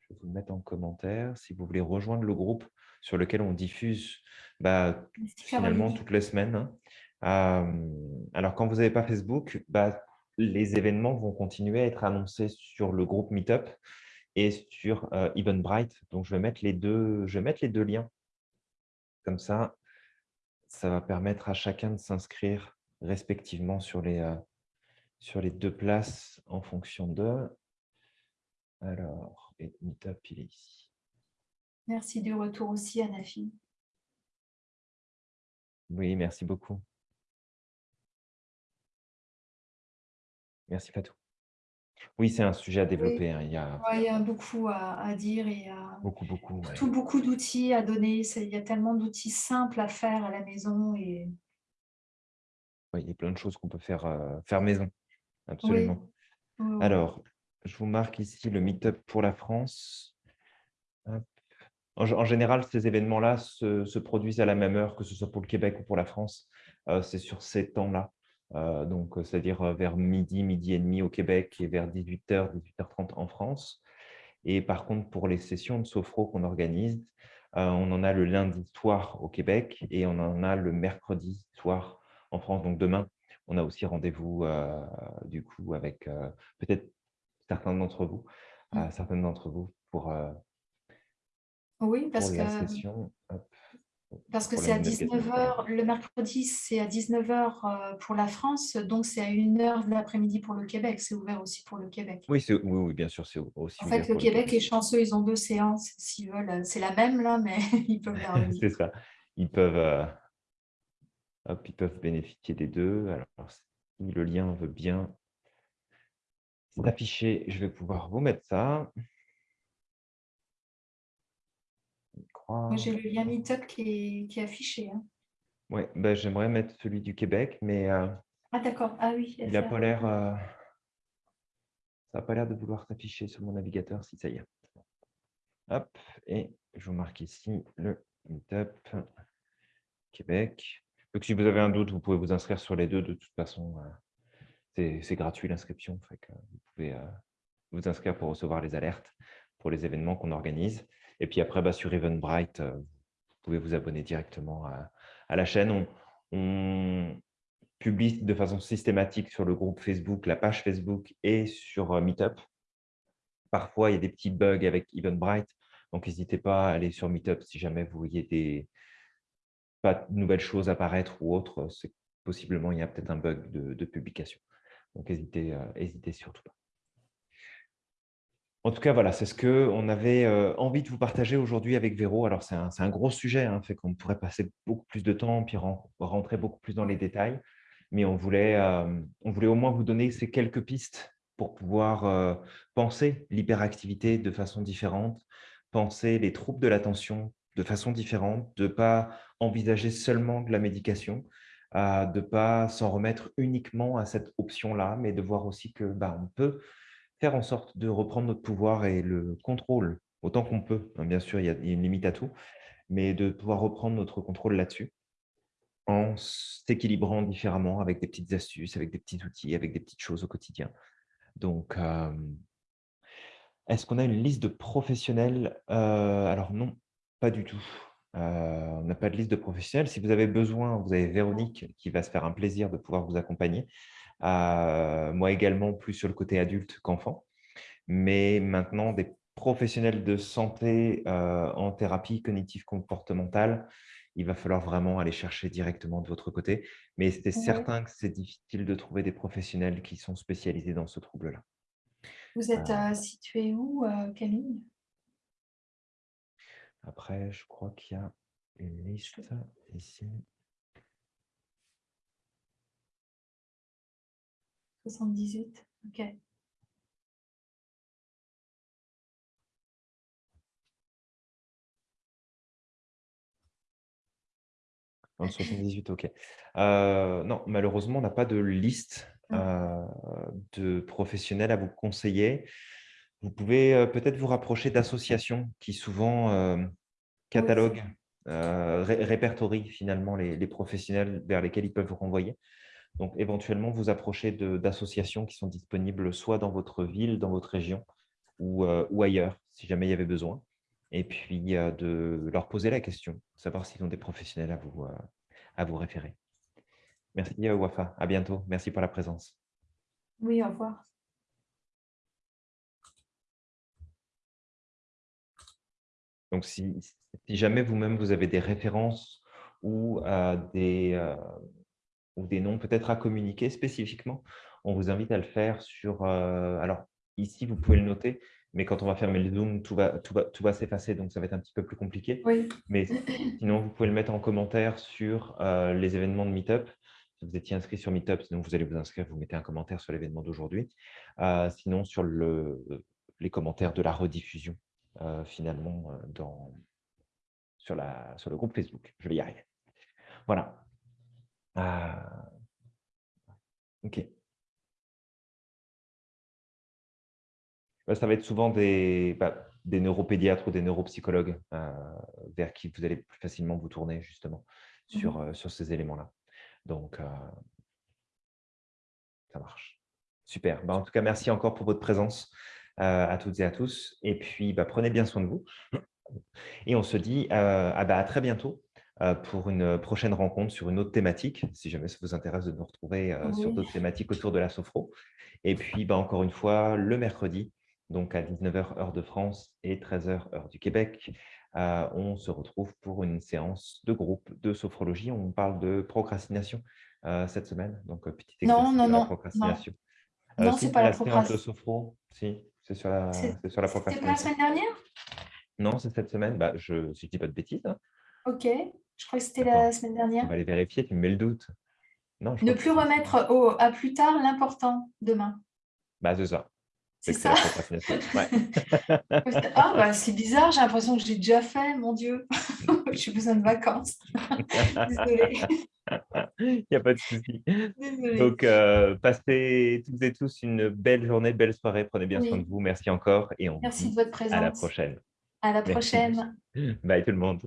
je vais vous le mettre en commentaire. Si vous voulez rejoindre le groupe sur lequel on diffuse bah, finalement toutes les semaines, hein alors, quand vous n'avez pas Facebook, bah, les événements vont continuer à être annoncés sur le groupe Meetup et sur Eventbrite. Donc, je vais, mettre les deux, je vais mettre les deux liens. Comme ça, ça va permettre à chacun de s'inscrire respectivement sur les, sur les deux places en fonction de… Alors, et Meetup, il est ici. Merci du retour aussi, Anafi. Oui, merci beaucoup. Merci Fatou. Oui, c'est un sujet à développer. Hein, il, y a... beaucoup à, dire et beaucoup, beaucoup, surtout beaucoup d'outils à donner. Il y a tellement d'outils simples à faire à la maison. Et... Oui, il y a plein de choses qu'on peut faire, euh, faire maison. Absolument. Alors, je vous marque ici le meet-up pour la France. En, général, ces événements-là se, produisent à la même heure, que ce soit pour le Québec ou pour la France. Euh, c'est sur ces temps-là. Euh, donc euh, c'est-à-dire euh, vers midi, midi et demi au Québec et vers 18h, 18h30 en France. Et par contre, pour les sessions de sophro qu'on organise, on en a le lundi soir au Québec et on en a le mercredi soir en France. Donc demain, on a aussi rendez-vous du coup avec peut-être certains d'entre vous, mmh. certaines d'entre vous pour, oui, parce la que... session. Parce que c'est à 19h, le mercredi, c'est à 19h euh, pour la France, donc c'est à 1h de l'après-midi pour le Québec. C'est ouvert aussi pour le Québec. Oui, oui, bien sûr, c'est aussi En fait, le Québec est chanceux, ils ont deux séances s'ils veulent. C'est la même là, mais ils peuvent C'est ça. Ils peuvent, euh, Hop, ils peuvent bénéficier des deux. Alors, si le lien veut bien s'afficher, je vais pouvoir vous mettre ça. Moi, j'ai le lien Meetup qui est, affiché. Hein. Oui, ben, j'aimerais mettre celui du Québec, mais euh, ah d'accord, ah oui. il n'a pas l'air... Euh, ça n'a pas l'air de vouloir s'afficher sur mon navigateur, si ça y est. Hop, et je vous marque ici le Meetup Québec. Donc, si vous avez un doute, vous pouvez vous inscrire sur les deux. De toute façon, euh, c'est gratuit l'inscription. Vous pouvez vous inscrire pour recevoir les alertes pour les événements qu'on organise. Et puis après, bah, sur Eventbrite, euh, vous pouvez vous abonner directement à, la chaîne. On, publie de façon systématique sur le groupe Facebook, la page Facebook et sur euh, Meetup. Parfois, il y a des petits bugs avec Eventbrite, donc n'hésitez pas à aller sur Meetup si jamais vous voyez des nouvelles choses apparaître ou autre. Possiblement il y a peut-être un bug de, publication. Donc n'hésitez euh, surtout pas. En tout cas, voilà, c'est ce qu'on avait euh, envie de vous partager aujourd'hui avec Véro. Alors, c'est un, gros sujet, hein, fait qu'on pourrait passer beaucoup plus de temps, puis rentrer beaucoup plus dans les détails. Mais on voulait, euh, on voulait au moins vous donner ces quelques pistes pour pouvoir euh, penser l'hyperactivité de façon différente, penser les troubles de l'attention de façon différente, de ne pas envisager seulement de la médication, de ne pas s'en remettre uniquement à cette option-là, mais de voir aussi que bah, on peut faire en sorte de reprendre notre pouvoir et le contrôle, autant qu'on peut. Hein, bien sûr, il y, a, une limite à tout, mais de pouvoir reprendre notre contrôle là-dessus en s'équilibrant différemment avec des petites astuces, avec des petits outils, avec des petites choses au quotidien. Donc, est-ce qu'on a une liste de professionnels? Alors non, pas du tout. on n'a pas de liste de professionnels. Si vous avez besoin, vous avez Véronique qui va se faire un plaisir de pouvoir vous accompagner moi également plus sur le côté adulte qu'enfant. Mais maintenant, des professionnels de santé en thérapie cognitive comportementale, il va falloir vraiment aller chercher directement de votre côté. Mais c'est certain que c'est difficile de trouver des professionnels qui sont spécialisés dans ce trouble-là. Vous êtes situé où, Camille? Après, je crois qu'il y a une liste ici. 78, ok. Dans 78, ok. Euh, non, malheureusement, on n'a pas de liste ah. euh, de professionnels à vous conseiller. Vous pouvez euh, peut-être vous rapprocher d'associations qui souvent cataloguent, répertorient finalement les, les, professionnels vers lesquels ils peuvent vous renvoyer. Donc, éventuellement, vous approchez d'associations qui sont disponibles soit dans votre ville, dans votre région ou, euh, ailleurs, si jamais il y avait besoin. Et puis, euh, de leur poser la question, savoir s'ils ont des professionnels à vous, euh, à vous référer. Merci, Wafa. À bientôt. Merci pour la présence. Oui, au revoir. Donc, si, si jamais vous-même, vous avez des références ou des ou des noms peut-être à communiquer spécifiquement, on vous invite à le faire sur… Euh, alors, ici, vous pouvez le noter, mais quand on va fermer le Zoom, tout va, tout va, tout va s'effacer, donc ça va être un petit peu plus compliqué. Oui. Mais sinon, vous pouvez le mettre en commentaire sur euh, les événements de Meetup. Si vous étiez inscrit sur Meetup, sinon vous allez vous inscrire, vous mettez un commentaire sur l'événement d'aujourd'hui. Euh, sinon, sur le, les commentaires de la rediffusion, finalement, dans, sur, la, sur le groupe Facebook. Je vais y arriver. Voilà. Ah. OK. Bah, ça va être souvent des, bah, des neuropédiatres ou des neuropsychologues euh, vers qui vous allez plus facilement vous tourner justement sur, mmh euh, sur ces éléments-là. Donc, euh, ça marche. Super. Bah, en tout cas, merci encore pour votre présence à toutes et à tous. Et puis, prenez bien soin de vous. Et on se dit à très bientôt pour une prochaine rencontre sur une autre thématique, si jamais ça vous intéresse de nous retrouver euh, sur d'autres thématiques autour de la sophro. Et puis, bah, encore une fois, le mercredi, donc à 19h heure de France et 13h heure du Québec, euh, on se retrouve pour une séance de groupe de sophrologie. On parle de procrastination cette semaine. Donc, petit non, non, non, procrastination. Non, non c'est pas la, procrastination. sophro, si, c'est sur, la, sur la procrastination. C'était la semaine dernière? Non, c'est cette semaine. Bah, je, si je ne dis pas de bêtises. Hein. Ok, je crois que c'était la semaine dernière. On va aller vérifier, tu me mets le doute. Non, ne plus remettre au, à plus tard l'important demain. Bah, c'est ça. C'est ça Ah, bah, c'est bizarre, j'ai l'impression que j'ai déjà fait, mon Dieu. j'ai besoin de vacances. Désolée. Il n'y a pas de souci. Donc, euh, passez toutes et tous une belle journée, belle soirée. Prenez bien soin de vous. Merci encore. Et on Merci de votre présence. À la prochaine. À la prochaine. Bye tout le monde.